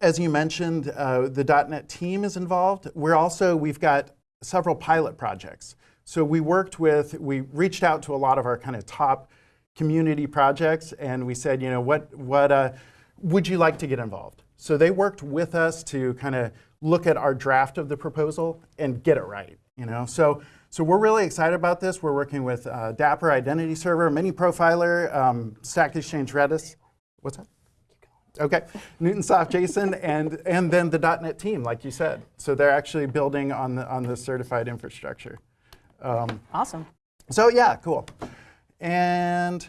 as you mentioned, uh, the .NET team is involved. We're also, we've got several pilot projects. So we worked with, we reached out to a lot of our kind of top community projects and we said, you know, what, what uh, would you like to get involved? So they worked with us to kind of look at our draft of the proposal and get it right, you know? So, so we're really excited about this. We're working with uh, Dapper Identity Server, Mini Profiler, um, Stack Exchange Redis. What's that? Okay, Newtonsoft JSON, and and then the .NET team, like you said. So they're actually building on the on the certified infrastructure. Um, awesome. So yeah, cool. And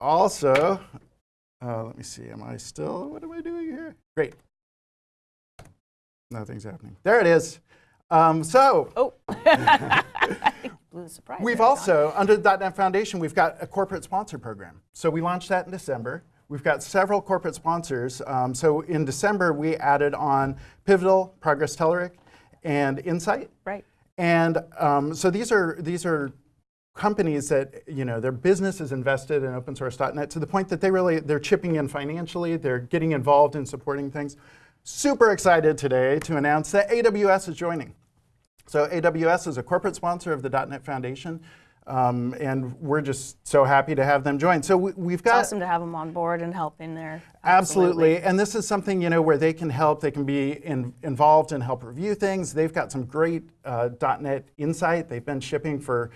also, uh, let me see. Am I still? What am I doing here? Great. Nothing's happening. There it is. Um, so. Oh. Surprise we've also, under the .NET Foundation, we've got a corporate sponsor program. So we launched that in December We've got several corporate sponsors. Um, so in December, we added on Pivotal, Progress Telerik, and Insight. Right. And um, so these are these are companies that you know their business is invested in opensource.net to the point that they really they're chipping in financially. They're getting involved in supporting things. Super excited today to announce that AWS is joining. So AWS is a corporate sponsor of the .NET Foundation. Um, and we're just so happy to have them join. So we, have got it's awesome to have them on board and helping there. Absolutely. absolutely. and this is something you know where they can help. They can be in, involved and help review things. They've got some great uh, .NET Insight. They've been shipping for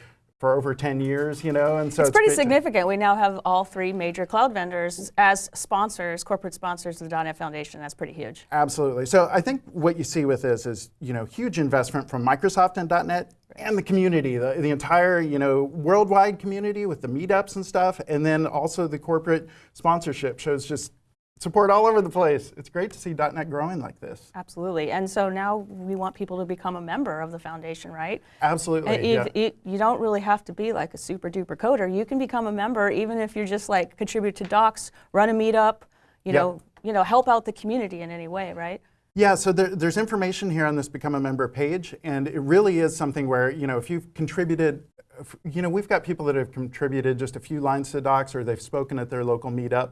for over 10 years, you know, and so it's, it's pretty significant. We now have all three major cloud vendors as sponsors, corporate sponsors of the .NET Foundation. That's pretty huge. Absolutely. So I think what you see with this is, you know, huge investment from Microsoft and .NET and the community, the, the entire, you know, worldwide community with the meetups and stuff, and then also the corporate sponsorship shows just support all over the place. It's great to see .NET growing like this. Absolutely. And so now we want people to become a member of the foundation, right? Absolutely. Yeah. You, you don't really have to be like a super duper coder. You can become a member even if you're just like contribute to docs, run a meetup, you Yep. know, you know, help out the community in any way, right? Yeah, so there, there's information here on this Become a Member page, and it really is something where, you know, if you've contributed, you know, we've got people that have contributed just a few lines to docs or they've spoken at their local meetup,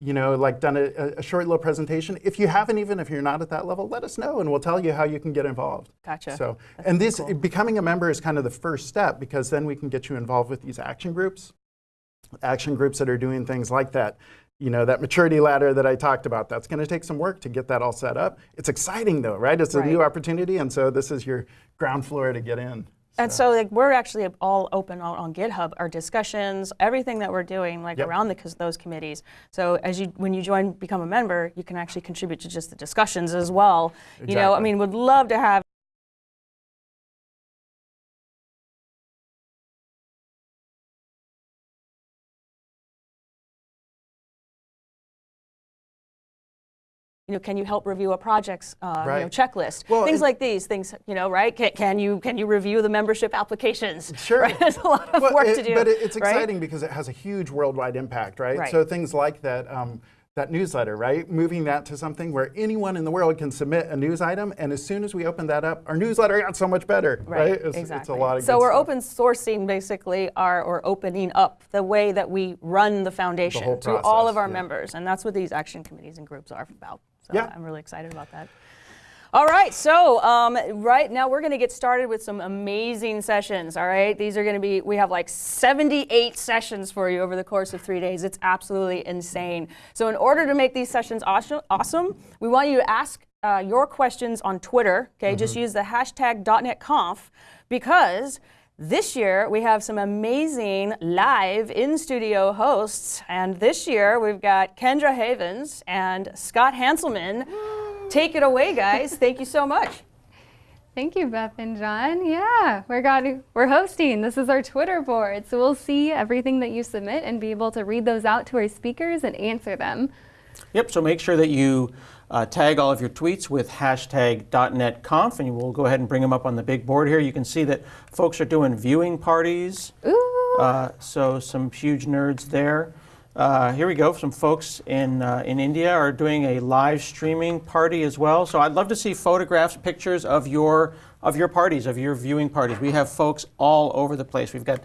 you know, like done a, a short little presentation. If you haven't even, if you're not at that level, let us know and we'll tell you how you can get involved. Gotcha. So, That's and this, cool. becoming a member is kind of the first step because then we can get you involved with these action groups, action groups that are doing things like that. You know, that maturity ladder that I talked about, that's going to take some work to get that all set up. It's exciting though, right? It's a new opportunity, and so this is your ground floor to get in. And so like we're actually all open out on GitHub, our discussions, everything that we're doing like Yep. around the, those committees. So as you when you join become a member, you can actually contribute to just the discussions as well. You know, I mean, would love to have you know, can you help review a project's uh, you know, checklist? Well, things like these, things, you know, right? Can, can you can you review the membership applications? Sure. Right? There's a lot of Well, work it- to do. But it- it's right? exciting because it has a huge worldwide impact, right? Right. So things like that, um, that newsletter, right? Moving that to something where anyone in the world can submit a news item, and as soon as we open that up, our newsletter got so much better, right? It's, exactly. it's a lot of so we're stuff. open sourcing basically our or opening up the way that we run the foundation whole to all of our yeah. members, and that's what these action committees and groups are about. So Yeah. I'm really excited about that. All right, so um, right now we're going to get started with some amazing sessions. All right, these are going to be, we have like 78 sessions for you over the course of three days. It's absolutely insane. So, in order to make these sessions awesome, awesome we want you to ask uh, your questions on Twitter. Okay, just use the hashtag .NETConf because this year, we have some amazing live in studio hosts. And this year, we've got Kendra Havens and Scott Hanselman. Take it away, guys. Thank you so much. Thank you, Beth and John. Yeah, we're got we're hosting. This is our Twitter board, so we'll see everything that you submit and be able to read those out to our speakers and answer them. Yep, so make sure that you uh, tag all of your tweets with hashtag .NETConf, and we'll go ahead and bring them up on the big board here. You can see that folks are doing viewing parties. Ooh. Uh, so some huge nerds there. Uh, here we go. Some folks in uh, in India are doing a live streaming party as well. So I'd love to see photographs, pictures of your of your parties, of your viewing parties. We have folks all over the place. We've got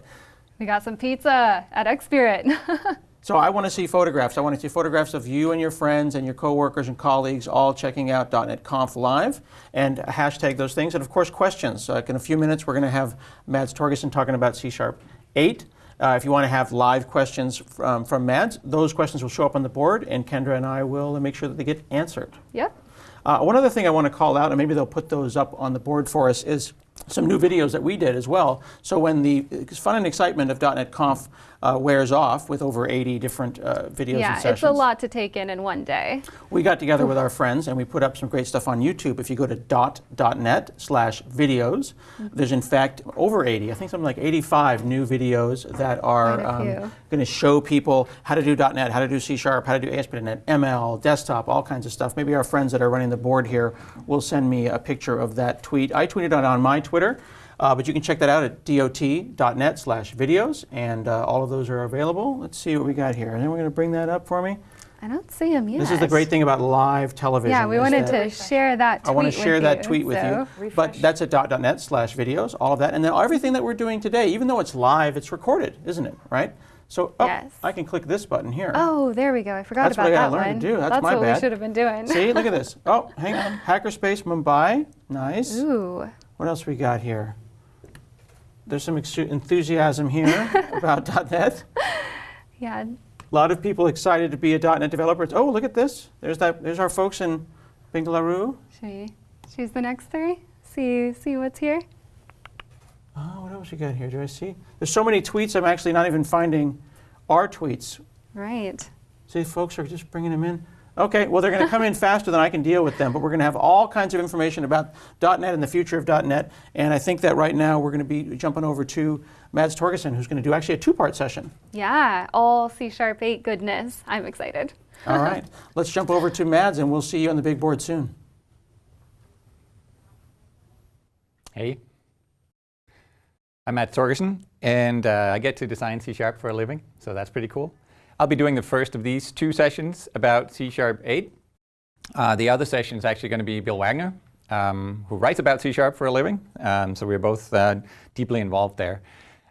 We got some pizza at X Spirit. So I want to see photographs. I want to see photographs of you and your friends and your coworkers and colleagues all checking out .NET Conf Live and hashtag those things. And of course, questions. Uh, in a few minutes, we're going to have Mads Torgersen talking about C Sharp 8. Uh, if you want to have live questions from, from Mads, those questions will show up on the board, and Kendra and I will make sure that they get answered. yep. Uh, one other thing I want to call out, and maybe they'll put those up on the board for us, is some new videos that we did as well. So when the fun and excitement of .NET Conf uh, wears off with over 80 different uh, videos Yeah, and sessions, it's a lot to take in in one day. we got together with our friends and we put up some great stuff on YouTube. If you go to dot.net slash videos, there's in fact over 80, I think something like 85 new videos that are few. going to show people how to do .NET, how to do C Sharp, how to do ASP.NET, ML, desktop, all kinds of stuff. Maybe our friends that are running the board here will send me a picture of that tweet. I tweeted it on my Twitter. Uh, but you can check that out at dot.net slash videos, and uh, all of those are available. Let's see what we got here. And then we're going to bring that up for me. I don't see him yet. This is the great thing about live television. Yeah, we wanted to share that tweet I want to share that you, tweet with so. you. But that's at dot.net slash videos, all of that. And then everything that we're doing today, even though it's live, it's recorded, isn't it? Right? So oh, Yes. I can click this button here. Oh, there we go. I forgot That's what about I that gotta learn one. to do. That's my what bad. we should have been doing. See, look at this. Oh, hang on. Hackerspace Mumbai. Nice. Ooh. What else we got here? There's some enthusiasm here about .NET. Yeah. A lot of people excited to be a .NET developer. Oh, look at this. There's that. There's our folks in Bengaluru. Should we choose the next three? See see what's here? Oh, what else we got here? Do I see? There's so many tweets. I'm actually not even finding our tweets. Right. See, folks are just bringing them in. Okay, well, they're going to come in faster than I can deal with them, but we're going to have all kinds of information about .NET and the future of .NET. And I think that right now we're going to be jumping over to Mads Torgersen, who's going to do actually a two-part session. Yeah, all C Sharp 8 goodness. I'm excited. All right, let's jump over to Mads, and we'll see you on the big board soon. Hey. I'm Mads Torgersen, and uh, I get to design C Sharp for a living, so that's pretty cool. I'll be doing the first of these two sessions about C Sharp 8. Uh, the other session is actually going to be Bill Wagner, um, who writes about C Sharp for a living, um, so we're both uh, deeply involved there.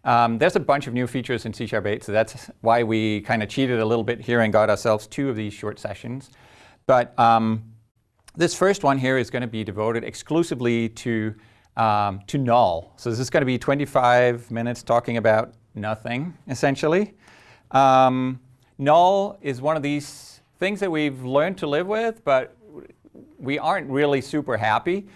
Um, there's a bunch of new features in C Sharp 8, so that's why we kind of cheated a little bit here and got ourselves two of these short sessions. But um, this first one here is going to be devoted exclusively to, um, to null. So this is going to be 25 minutes talking about nothing, essentially. Um, null is one of these things that we've learned to live with, but we aren't really super happy.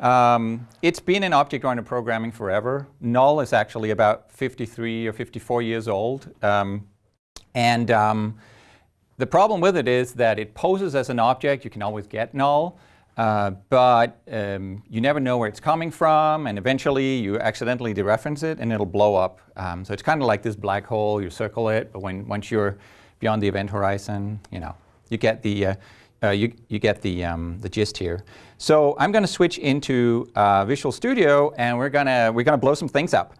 Um, it's been in object-oriented programming forever. Null is actually about 53 or 54 years old. Um, and um, the problem with it is that it poses as an object. You can always get null, uh, but um, you never know where it's coming from, and eventually you accidentally dereference it, and it'll blow up. Um, so it's kind of like this black hole. You circle it, but when once you're beyond the event horizon, you know, you get the uh, uh, you, you get the, um, the gist here. So I'm going to switch into uh, Visual Studio, and we're going to we're going to blow some things up.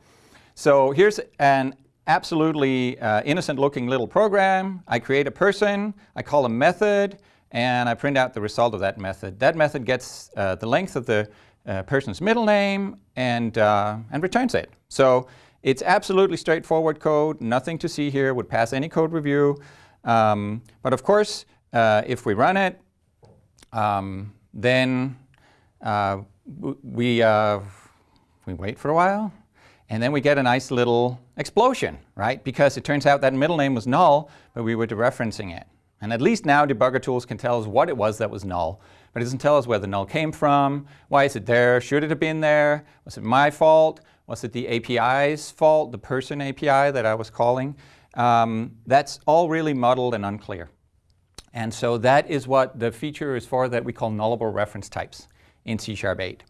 So here's an absolutely uh, innocent-looking little program. I create a person, I call a method, and I print out the result of that method. That method gets uh, the length of the uh, person's middle name and, and returns it. So it's absolutely straightforward code, nothing to see here, would pass any code review. Um, but of course, uh, if we run it, um, then uh, we, uh, we wait for a while, and then we get a nice little explosion, right? Because it turns out that middle name was null, but we were dereferencing it. And at least now debugger tools can tell us what it was that was null, but it doesn't tell us where the null came from, why is it there, should it have been there, was it my fault, was it the API's fault, the person API that I was calling? Um, that's all really muddled and unclear. And so that is what the feature is for that we call nullable reference types in C Sharp 8.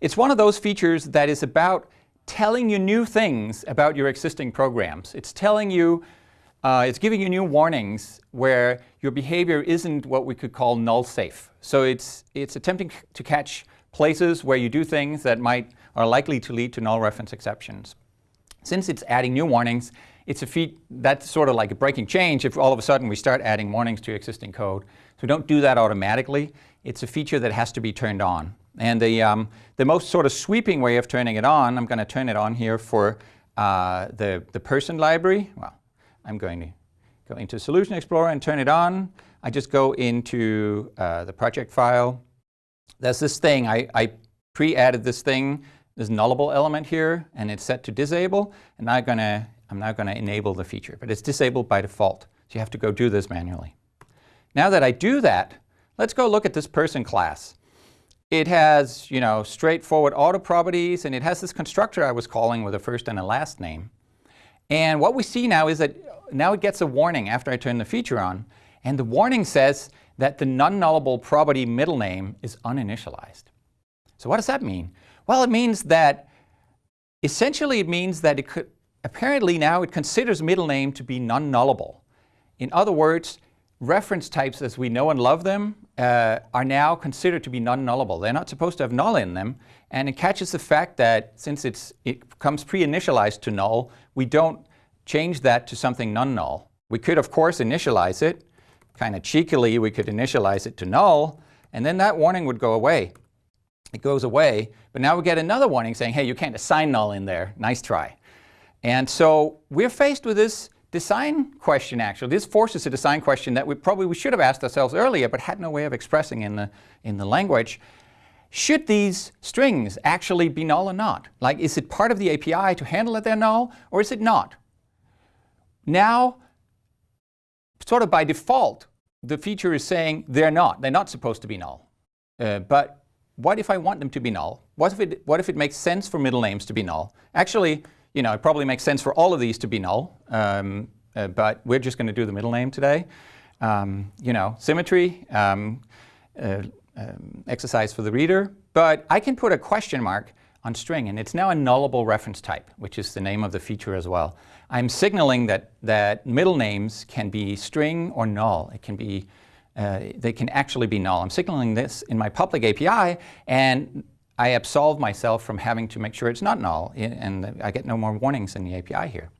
It's one of those features that is about telling you new things about your existing programs. It's telling you, uh, it's giving you new warnings where your behavior isn't what we could call null safe. So it's, it's attempting to catch places where you do things that might, are likely to lead to null reference exceptions. Since it's adding new warnings, it's a feat that's sort of like a breaking change if all of a sudden we start adding warnings to existing code. So we don't do that automatically. It's a feature that has to be turned on. And the, um, the most sort of sweeping way of turning it on, I'm going to turn it on here for uh, the, the person library. Well, I'm going to go into Solution Explorer and turn it on. I just go into uh, the project file. There's this thing, I, I pre-added this thing, this nullable element here, and it's set to disable. And I'm, gonna, I'm now going to enable the feature, but it's disabled by default. So you have to go do this manually. Now that I do that, let's go look at this person class. It has, you know, straightforward auto properties, and it has this constructor I was calling with a first and a last name. And what we see now is that now it gets a warning after I turn the feature on. And the warning says that the non-nullable property middle name is uninitialized. So what does that mean? Well, it means that essentially it means that it could, apparently now it considers middle name to be non-nullable. In other words, reference types as we know and love them uh, are now considered to be non-nullable. They're not supposed to have null in them, and it catches the fact that since it comes pre-initialized to null, we don't change that to something non-null. We could, of course, initialize it, kind of cheekily, we could initialize it to null, and then that warning would go away. It goes away, but now we get another warning saying, hey, you can't assign null in there. Nice try. And so we're faced with this design question, actually. This forces a design question that we probably we should have asked ourselves earlier, but had no way of expressing in the, in the language. Should these strings actually be null or not? Like, is it part of the API to handle that they're null, or is it not? Now, sort of by default, the feature is saying they're not. They're not supposed to be null. Uh, but what if I want them to be null? What if, it, what if it makes sense for middle names to be null? Actually, you know, it probably makes sense for all of these to be null, um, uh, but we're just going to do the middle name today. Um, you know, symmetry, um, uh, um, exercise for the reader, but I can put a question mark on string, and it's now a nullable reference type, which is the name of the feature as well. I'm signaling that, that middle names can be string or null. It can be, uh, they can actually be null. I'm signaling this in my public API, and I absolve myself from having to make sure it's not null, and I get no more warnings in the API here.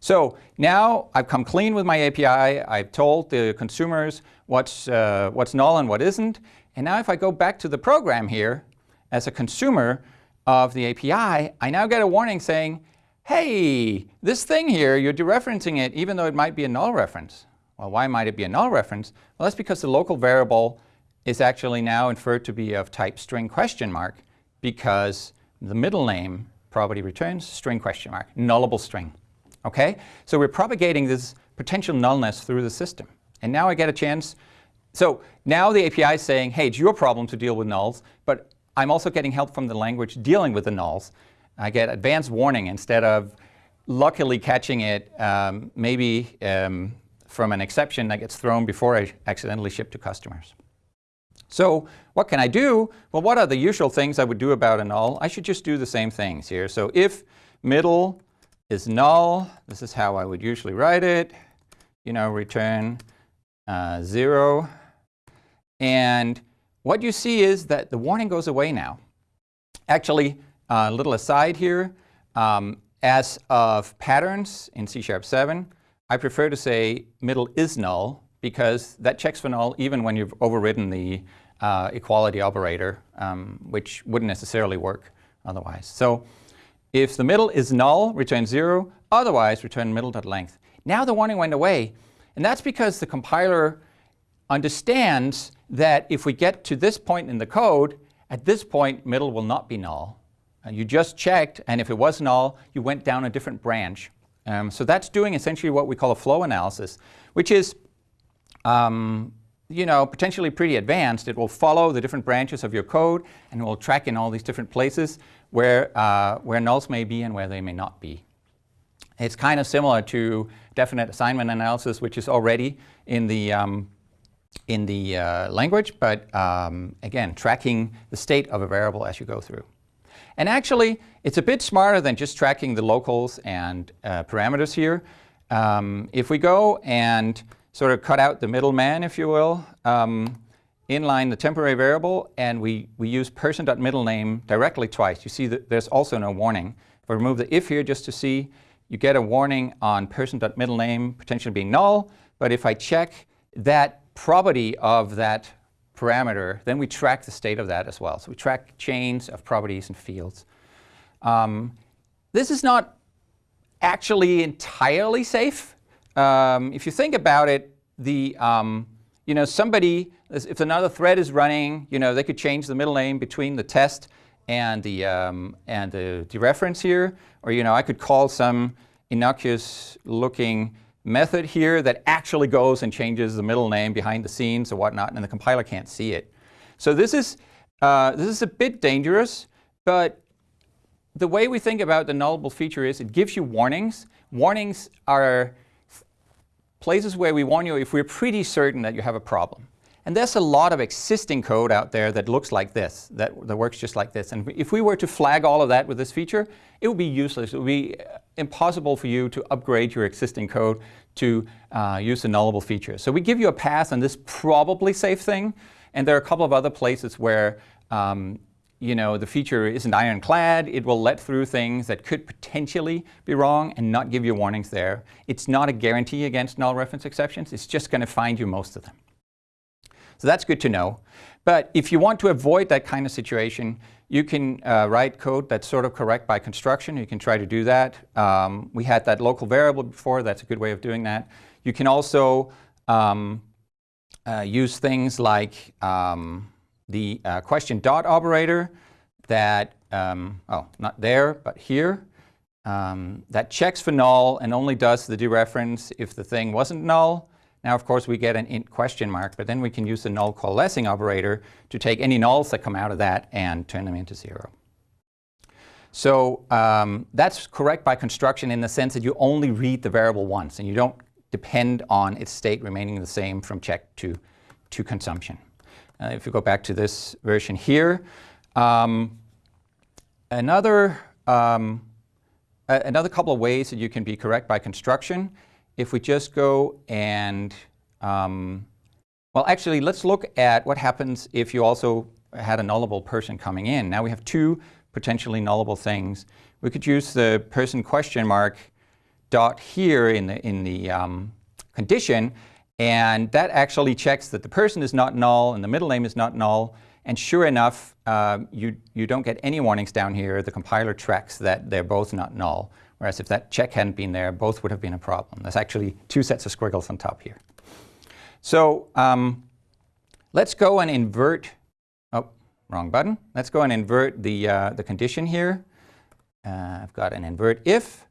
So now I've come clean with my API. I've told the consumers what's, uh, what's null and what isn't. And now if I go back to the program here, as a consumer of the API, I now get a warning saying, hey, this thing here, you're dereferencing it even though it might be a null reference. Well, why might it be a null reference? Well, that's because the local variable is actually now inferred to be of type string question mark because the middle name property returns string question mark, nullable string. Okay? So we're propagating this potential nullness through the system. And now I get a chance. So now the API is saying, hey, it's your problem to deal with nulls, but I'm also getting help from the language dealing with the nulls. I get advanced warning instead of luckily catching it um, maybe um, from an exception that gets thrown before I accidentally ship to customers. So what can I do? Well, what are the usual things I would do about a null? I should just do the same things here. So if middle is null, this is how I would usually write it. You know, return uh, 0. And what you see is that the warning goes away now. Actually, a little aside here, um, as of patterns in C Sharp 7, I prefer to say middle is null because that checks for null even when you've overridden the uh, equality operator, um, which wouldn't necessarily work otherwise. So if the middle is null, return 0. Otherwise, return middle.length. Now the warning went away. And that's because the compiler understands that if we get to this point in the code, at this point, middle will not be null. Uh, you just checked, and if it was null, you went down a different branch. Um, so that's doing essentially what we call a flow analysis, which is um, you know, potentially pretty advanced. It will follow the different branches of your code and will track in all these different places where, uh, where nulls may be and where they may not be. It's kind of similar to definite assignment analysis, which is already in the, um, in the uh, language, but um, again, tracking the state of a variable as you go through. And actually, it's a bit smarter than just tracking the locals and uh, parameters here. Um, if we go and sort of cut out the middleman, if you will, um, inline the temporary variable, and we, we use person.middlename directly twice. You see that there's also no warning. If I remove the if here just to see, you get a warning on person.middlename potentially being null, but if I check that property of that parameter, then we track the state of that as well. So we track chains of properties and fields. Um, this is not actually entirely safe. Um, if you think about it, the um, you know somebody, if another thread is running, you know they could change the middle name between the test and the um, and the reference here, or you know I could call some innocuous looking method here that actually goes and changes the middle name behind the scenes or whatnot, and the compiler can't see it. So this is, uh, this is a bit dangerous, but the way we think about the nullable feature is it gives you warnings. Warnings are places where we warn you if we're pretty certain that you have a problem. And there's a lot of existing code out there that looks like this, that, that works just like this. And if we were to flag all of that with this feature, it would be useless. It would be impossible for you to upgrade your existing code to uh, use the nullable feature. So we give you a pass on this probably safe thing. And there are a couple of other places where um, you know, the feature isn't ironclad. It will let through things that could potentially be wrong and not give you warnings there. It's not a guarantee against null reference exceptions. It's just going to find you most of them. So that's good to know. But if you want to avoid that kind of situation, you can uh, write code that's sort of correct by construction. You can try to do that. Um, we had that local variable before. That's a good way of doing that. You can also um, uh, use things like um, the uh, question dot operator that, um, oh, not there, but here, um, that checks for null and only does the dereference if the thing wasn't null. Now, of course, we get an int question mark, but then we can use the null coalescing operator to take any nulls that come out of that and turn them into zero. So um, that's correct by construction in the sense that you only read the variable once and you don't depend on its state remaining the same from check to, to consumption. Uh, if you go back to this version here, um, another, um, another couple of ways that you can be correct by construction if we just go and, um, well, actually, let's look at what happens if you also had a nullable person coming in. Now we have two potentially nullable things. We could use the person question mark dot here in the, in the um, condition, and that actually checks that the person is not null and the middle name is not null. And sure enough, uh, you, you don't get any warnings down here. The compiler tracks that they're both not null. Whereas if that check hadn't been there, both would have been a problem. There's actually two sets of squiggles on top here. So um, let's go and invert, oh, wrong button. Let's go and invert the, uh, the condition here. Uh, I've got an invert if,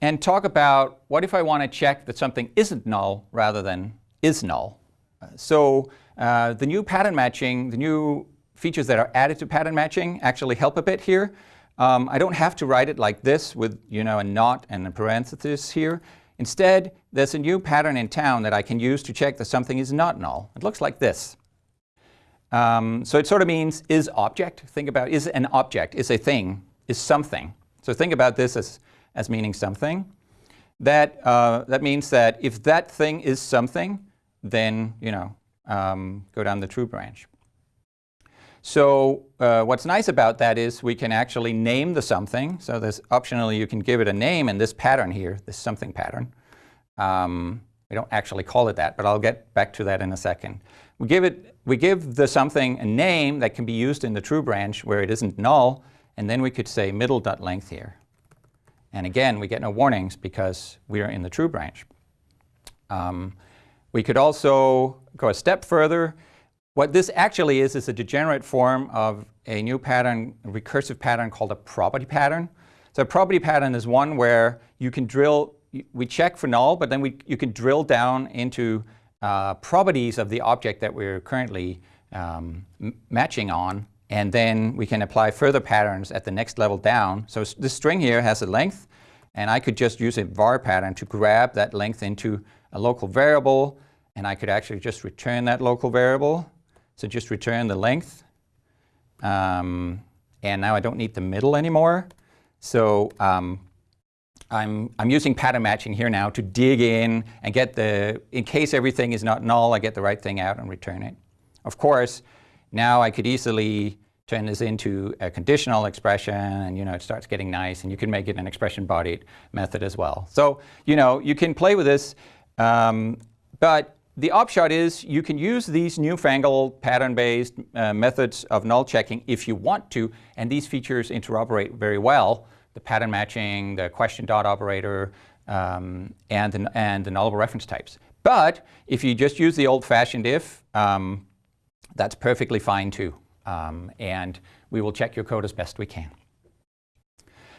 and talk about what if I want to check that something isn't null rather than is null. Uh, so the new pattern matching, the new features that are added to pattern matching actually help a bit here. Um, I don't have to write it like this with you know, a not and a parenthesis here. Instead, there's a new pattern in town that I can use to check that something is not null. It looks like this. Um, so it sort of means is object. Think about is an object, is a thing, is something. So think about this as, as meaning something. That, uh, that means that if that thing is something, then you know, um, go down the true branch. So uh, what's nice about that is we can actually name the something. So there's optionally you can give it a name in this pattern here, this something pattern. Um, we don't actually call it that, but I'll get back to that in a second. We give, it, we give the something a name that can be used in the true branch where it isn't null, and then we could say middle.length here. And again, we get no warnings because we are in the true branch. Um, we could also go a step further what this actually is is a degenerate form of a new pattern, a recursive pattern called a property pattern. So a property pattern is one where you can drill, we check for null, but then we, you can drill down into uh, properties of the object that we're currently um, matching on, and then we can apply further patterns at the next level down. So this string here has a length, and I could just use a var pattern to grab that length into a local variable, and I could actually just return that local variable. So just return the length. Um, and now I don't need the middle anymore. So um, I'm, I'm using pattern matching here now to dig in and get the, in case everything is not null, I get the right thing out and return it. Of course, now I could easily turn this into a conditional expression and you know it starts getting nice and you can make it an expression bodied method as well. So you know you can play with this um, but the upshot is you can use these newfangled pattern-based uh, methods of null checking if you want to, and these features interoperate very well. The pattern matching, the question dot operator, um, and, the, and the nullable reference types. But if you just use the old-fashioned if, um, that's perfectly fine too. Um, and we will check your code as best we can.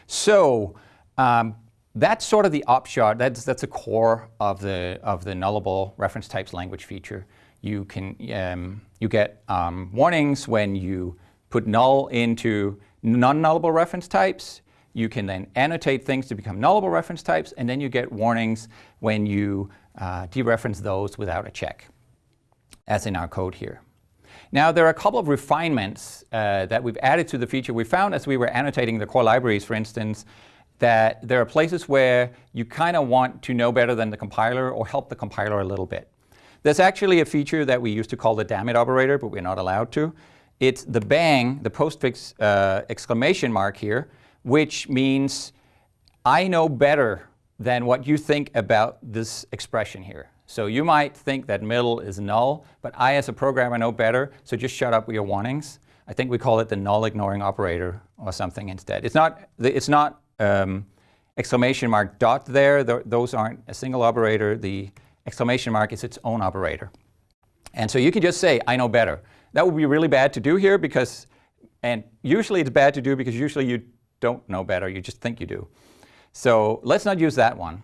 So um, that's sort of the upshot. That's, that's a core of the, of the nullable reference types language feature. You, can, um, you get um, warnings when you put null into non-nullable reference types. You can then annotate things to become nullable reference types, and then you get warnings when you uh, dereference those without a check, as in our code here. Now, there are a couple of refinements uh, that we've added to the feature. We found as we were annotating the core libraries, for instance, that there are places where you kind of want to know better than the compiler or help the compiler a little bit. There's actually a feature that we used to call the dammit operator, but we're not allowed to. it's the bang, the postfix uh, exclamation mark here, which means I know better than what you think about this expression here. So you might think that middle is null, but I as a programmer know better, so just shut up with your warnings. I think we call it the null ignoring operator or something instead. It's not, it's not um, exclamation mark dot there. Th those aren't a single operator. The exclamation mark is its own operator. And so you can just say, I know better. That would be really bad to do here because, and usually it's bad to do because usually you don't know better, you just think you do. So let's not use that one.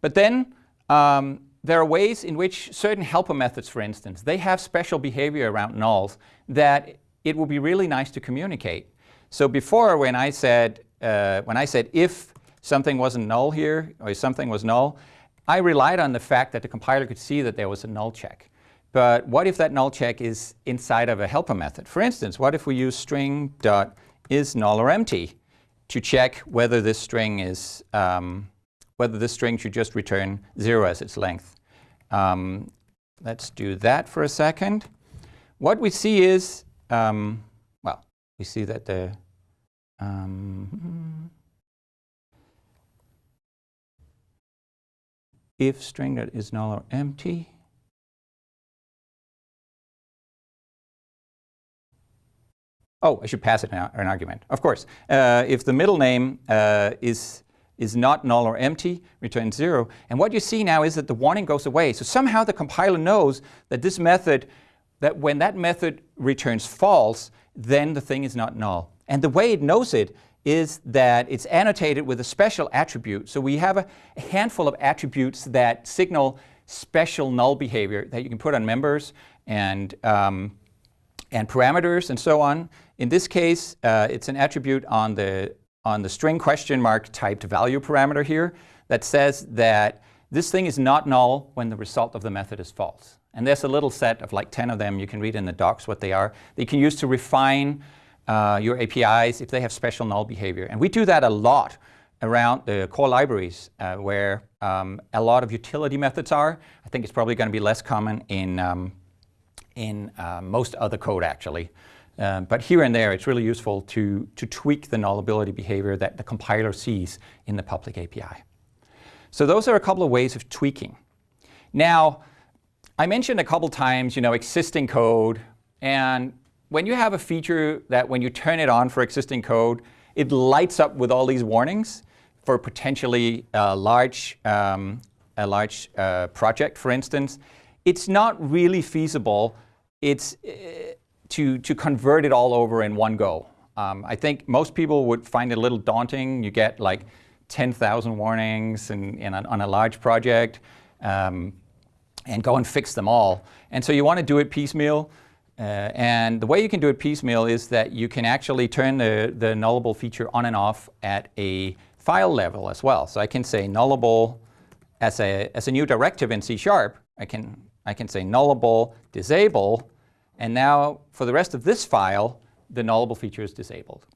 But then um, there are ways in which certain helper methods, for instance, they have special behavior around nulls that it would be really nice to communicate. So before when I said, uh, when I said if something wasn't null here, or if something was null, I relied on the fact that the compiler could see that there was a null check. But what if that null check is inside of a helper method? For instance, what if we use string dot is null or empty to check whether this string is um, whether this string should just return zero as its length. Um, let's do that for a second. What we see is, um, well, we see that the um, if string that is null or empty Oh, I should pass it an, an argument. Of course, uh, if the middle name uh, is is not null or empty, return zero. And what you see now is that the warning goes away. So somehow the compiler knows that this method, that when that method returns false, then the thing is not null. And the way it knows it is that it's annotated with a special attribute. So we have a, handful of attributes that signal special null behavior that you can put on members and um, and parameters and so on. In this case, uh, it's an attribute on the, on the string question mark typed value parameter here that says that this thing is not null when the result of the method is false. And there's a little set of like 10 of them. You can read in the docs what they are. They can use to refine uh, your APIs if they have special null behavior. And we do that a lot around the core libraries uh, where um, a lot of utility methods are. I think it's probably going to be less common in um, in uh, most other code actually. Um, but here and there, it's really useful to, to tweak the nullability behavior that the compiler sees in the public API. So those are a couple of ways of tweaking. Now, I mentioned a couple times, you know, existing code. And when you have a feature that when you turn it on for existing code, it lights up with all these warnings for potentially a large, um, a large uh, project, for instance, it's not really feasible it's, uh, to, to convert it all over in one go. Um, I think most people would find it a little daunting. You get like 10,000 warnings in, in a, on a large project um, and go and fix them all. And so you want to do it piecemeal. Uh, and the way you can do it piecemeal is that you can actually turn the, the nullable feature on and off at a file level as well. So I can say nullable as a, as a new directive in C Sharp. I can I can say nullable, disable, and now for the rest of this file, the nullable feature is disabled.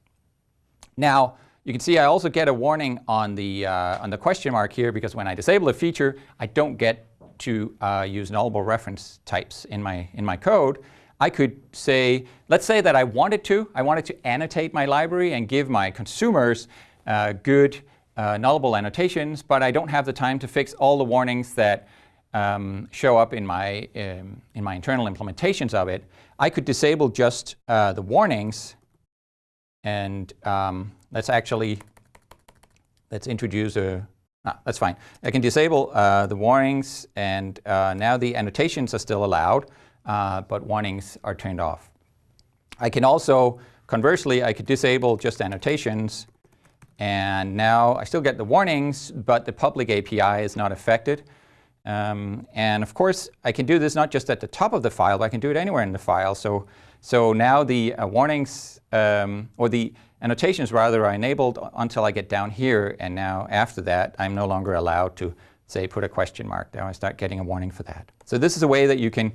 Now, you can see I also get a warning on the, uh, on the question mark here because when I disable a feature, I don't get to uh, use nullable reference types in my, in my code. I could say, let's say that I wanted to. I wanted to annotate my library and give my consumers uh, good uh, nullable annotations, but I don't have the time to fix all the warnings that um, show up in my, um, in my internal implementations of it, I could disable just uh, the warnings and um, let's actually, let's introduce a, ah, that's fine. I can disable uh, the warnings and uh, now the annotations are still allowed, uh, but warnings are turned off. I can also, conversely, I could disable just annotations and now I still get the warnings, but the public API is not affected. Um, and of course, I can do this not just at the top of the file, but I can do it anywhere in the file. So, so now the uh, warnings, um, or the annotations rather, are enabled until I get down here. And now after that, I'm no longer allowed to say put a question mark. Now I start getting a warning for that. So this is a way that you can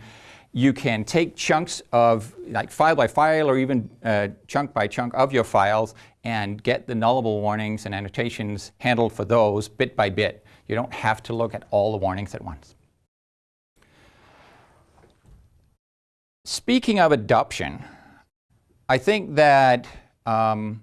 you can take chunks of, like file by file or even uh, chunk by chunk of your files and get the nullable warnings and annotations handled for those bit by bit. You don't have to look at all the warnings at once. Speaking of adoption, I think that um,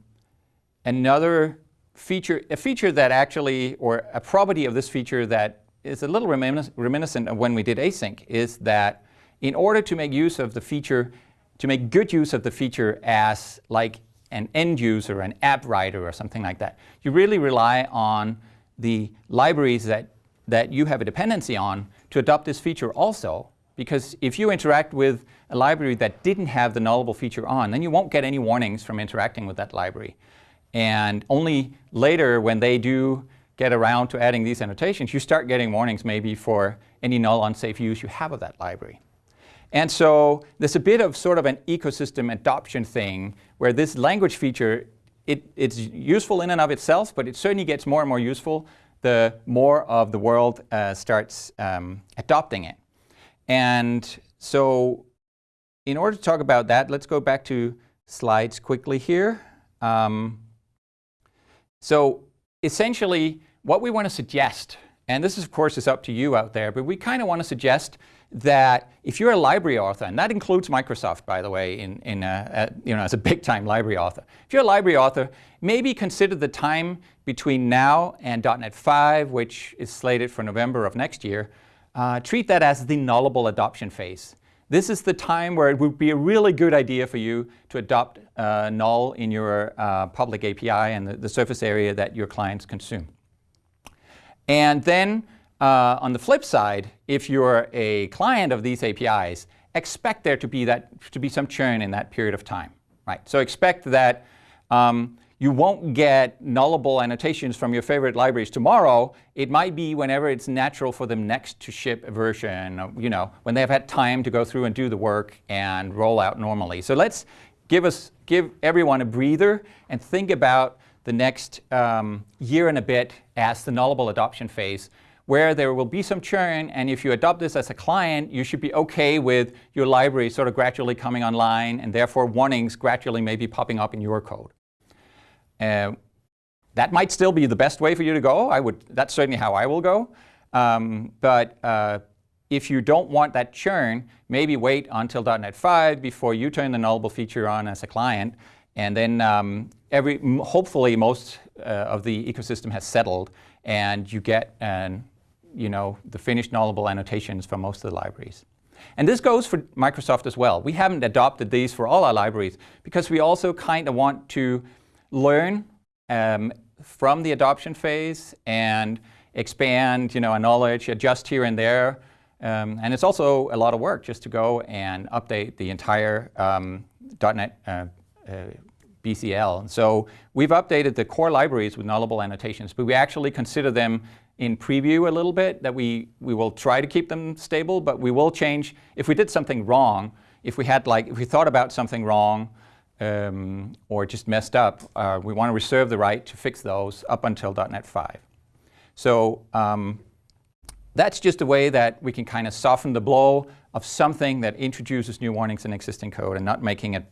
another feature, a feature that actually, or a property of this feature that is a little reminis reminiscent of when we did async is that in order to make use of the feature, to make good use of the feature as like an end user, an app writer or something like that, you really rely on the libraries that, that you have a dependency on to adopt this feature also. Because if you interact with a library that didn't have the nullable feature on, then you won't get any warnings from interacting with that library. And only later when they do get around to adding these annotations, you start getting warnings maybe for any null unsafe use you have of that library. And so there's a bit of sort of an ecosystem adoption thing where this language feature, it, it's useful in and of itself, but it certainly gets more and more useful the more of the world uh, starts um, adopting it. And so in order to talk about that, let's go back to slides quickly here. Um, so essentially, what we want to suggest, and this is, of course is up to you out there, but we kind of want to suggest that if you're a library author, and that includes Microsoft, by the way, in, in a, a, you know, as a big-time library author. If you're a library author, maybe consider the time between now and .NET 5, which is slated for November of next year, uh, treat that as the nullable adoption phase. This is the time where it would be a really good idea for you to adopt uh, null in your uh, public API and the, the surface area that your clients consume. And then uh, on the flip side, if you're a client of these APIs, expect there to be, that, to be some churn in that period of time. Right? So expect that um, you won't get nullable annotations from your favorite libraries tomorrow. It might be whenever it's natural for them next to ship a version, you know, when they have had time to go through and do the work and roll out normally. So let's give, us, give everyone a breather and think about the next um, year and a bit as the nullable adoption phase where there will be some churn and if you adopt this as a client, you should be okay with your library sort of gradually coming online and therefore warnings gradually maybe popping up in your code. Uh, that might still be the best way for you to go. I would, that's certainly how I will go. Um, but uh, if you don't want that churn, maybe wait until .NET 5 before you turn the nullable feature on as a client and then um, every, hopefully most uh, of the ecosystem has settled and you get an, you know, the finished nullable annotations for most of the libraries. And this goes for Microsoft as well. We haven't adopted these for all our libraries because we also kind of want to learn um, from the adoption phase and expand you know, our knowledge, adjust here and there. Um, and it's also a lot of work just to go and update the entire um, .NET uh, uh, BCL. So we've updated the core libraries with nullable annotations, but we actually consider them in preview a little bit, that we, we will try to keep them stable, but we will change, if we did something wrong, if we had like, if we thought about something wrong, um, or just messed up, uh, we want to reserve the right to fix those up until .NET 5. So um, that's just a way that we can kind of soften the blow of something that introduces new warnings in existing code and not making it,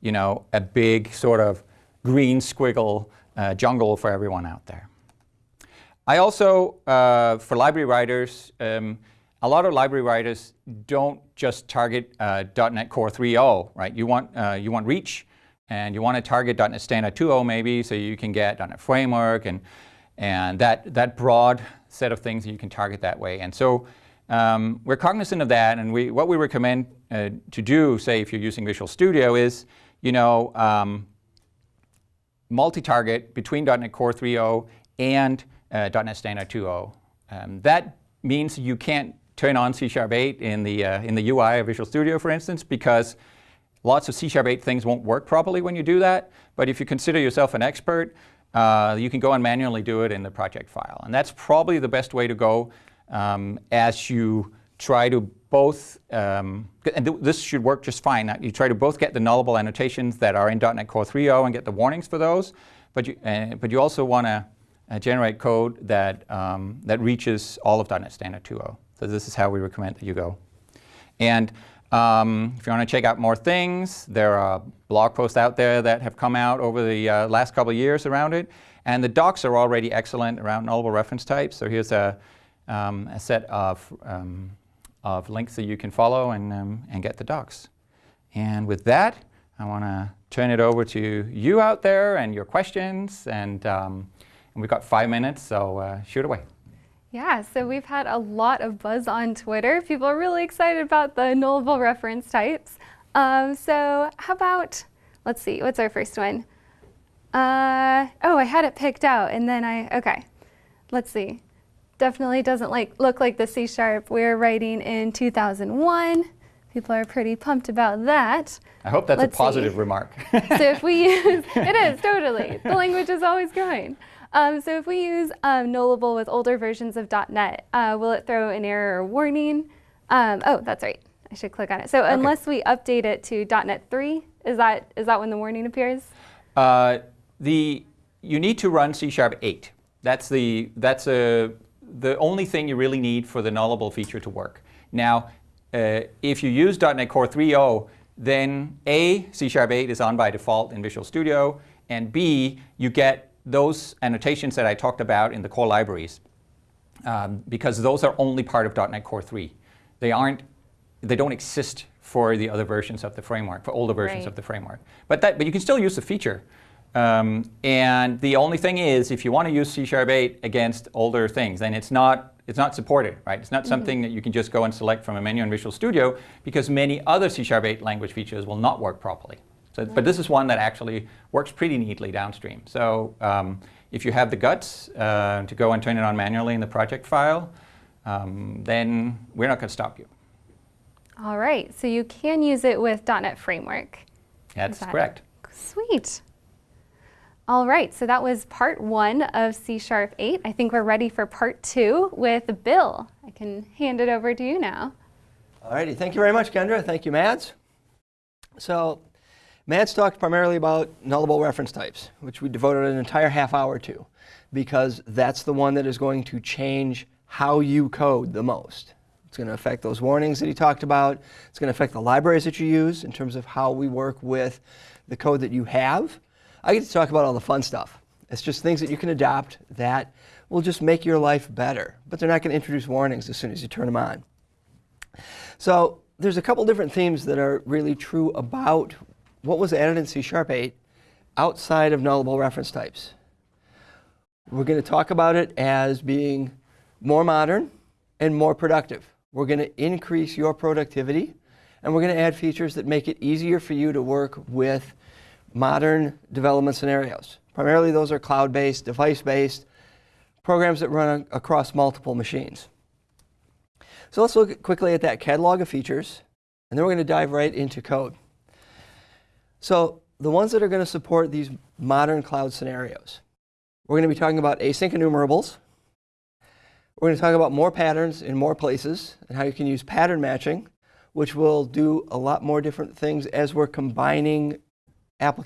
you know, a big sort of green squiggle uh, jungle for everyone out there. I also, uh, for library writers, um, a lot of library writers don't just target uh, .NET Core 3.0, right? You want, uh, you want reach, and you want to target .NET Standard 2.0 maybe, so you can get .NET Framework and, and that, that broad set of things that you can target that way. And so um, we're cognizant of that, and we, what we recommend uh, to do, say if you're using Visual Studio, is you know, um, multi-target between .NET Core 3.0 and uh, .NET Standard 2.0. Um, that means you can't turn on C Sharp 8 in the, uh, in the UI of Visual Studio, for instance, because Lots of C-sharp 8 things won't work properly when you do that, but if you consider yourself an expert, uh, you can go and manually do it in the project file. And that's probably the best way to go um, as you try to both, um, and th this should work just fine, you try to both get the nullable annotations that are in .NET Core 3.0 and get the warnings for those, but you, uh, but you also want to uh, generate code that, um, that reaches all of .NET Standard 2.0. So this is how we recommend that you go. And um, if you want to check out more things, there are blog posts out there that have come out over the uh, last couple of years around it. And the docs are already excellent around nullable reference types. So here's a, um, a set of, um, of links that you can follow and, um, and get the docs. And with that, I want to turn it over to you out there and your questions. And, um, and we've got five minutes, so uh, shoot away. Yeah, so we've had a lot of buzz on Twitter. People are really excited about the nullable reference types. Um, so how about, let's see, what's our first one? Uh, oh, I had it picked out and then I, okay, let's see. Definitely doesn't like look like the C sharp we're writing in 2001. People are pretty pumped about that. I hope that's Let's a positive see. remark. so if we use, it is totally, the language is always growing. Um, so if we use um, nullable with older versions of .NET, uh, will it throw an error or warning? Um, oh, that's right. I should click on it. So unless we update it to .NET 3, is that is that when the warning appears? Uh, the, you need to run C Sharp 8. That's, the, that's a, the only thing you really need for the nullable feature to work. Now, uh, if you use .NET Core 3.0, then A, C Sharp 8 is on by default in Visual Studio, and B, you get those annotations that I talked about in the core libraries, um, because those are only part of .NET Core 3. They aren't, they don't exist for the other versions of the framework, for older versions Right. of the framework. But, that, but you can still use the feature. Um, and the only thing is, if you want to use C Sharp 8 against older things, then it's not, it's not supported, right? It's not something that you can just go and select from a menu in Visual Studio because many other C Sharp 8 language features will not work properly. So, But this is one that actually works pretty neatly downstream. So um, if you have the guts uh, to go and turn it on manually in the project file, um, then we're not going to stop you. All right, so you can use it with .NET Framework. That's that- correct. Sweet. All right, so that was part one of C Sharp 8. I think we're ready for part two with Bill. I can hand it over to you now. Alrighty, thank you very much, Kendra. Thank you, Mads. So, Mads talked primarily about nullable reference types, which we devoted an entire half hour to, because that's the one that is going to change how you code the most. It's going to affect those warnings that he talked about. It's going to affect the libraries that you use in terms of how we work with the code that you have. I get to talk about all the fun stuff. It's just things that you can adopt that will just make your life better, but they're not going to introduce warnings as soon as you turn them on. So there's a couple different themes that are really true about what was added in C Sharp 8 outside of nullable reference types. We're going to talk about it as being more modern and more productive. We're going to increase your productivity, and we're going to add features that make it easier for you to work with modern development scenarios. Primarily, those are cloud-based, device-based, programs that run across multiple machines. So let's look quickly at that catalog of features, and then we're going to dive right into code. So the ones that are going to support these modern cloud scenarios, we're going to be talking about async enumerables. We're going to talk about more patterns in more places and how you can use pattern matching, which will do a lot more different things as we're combining applications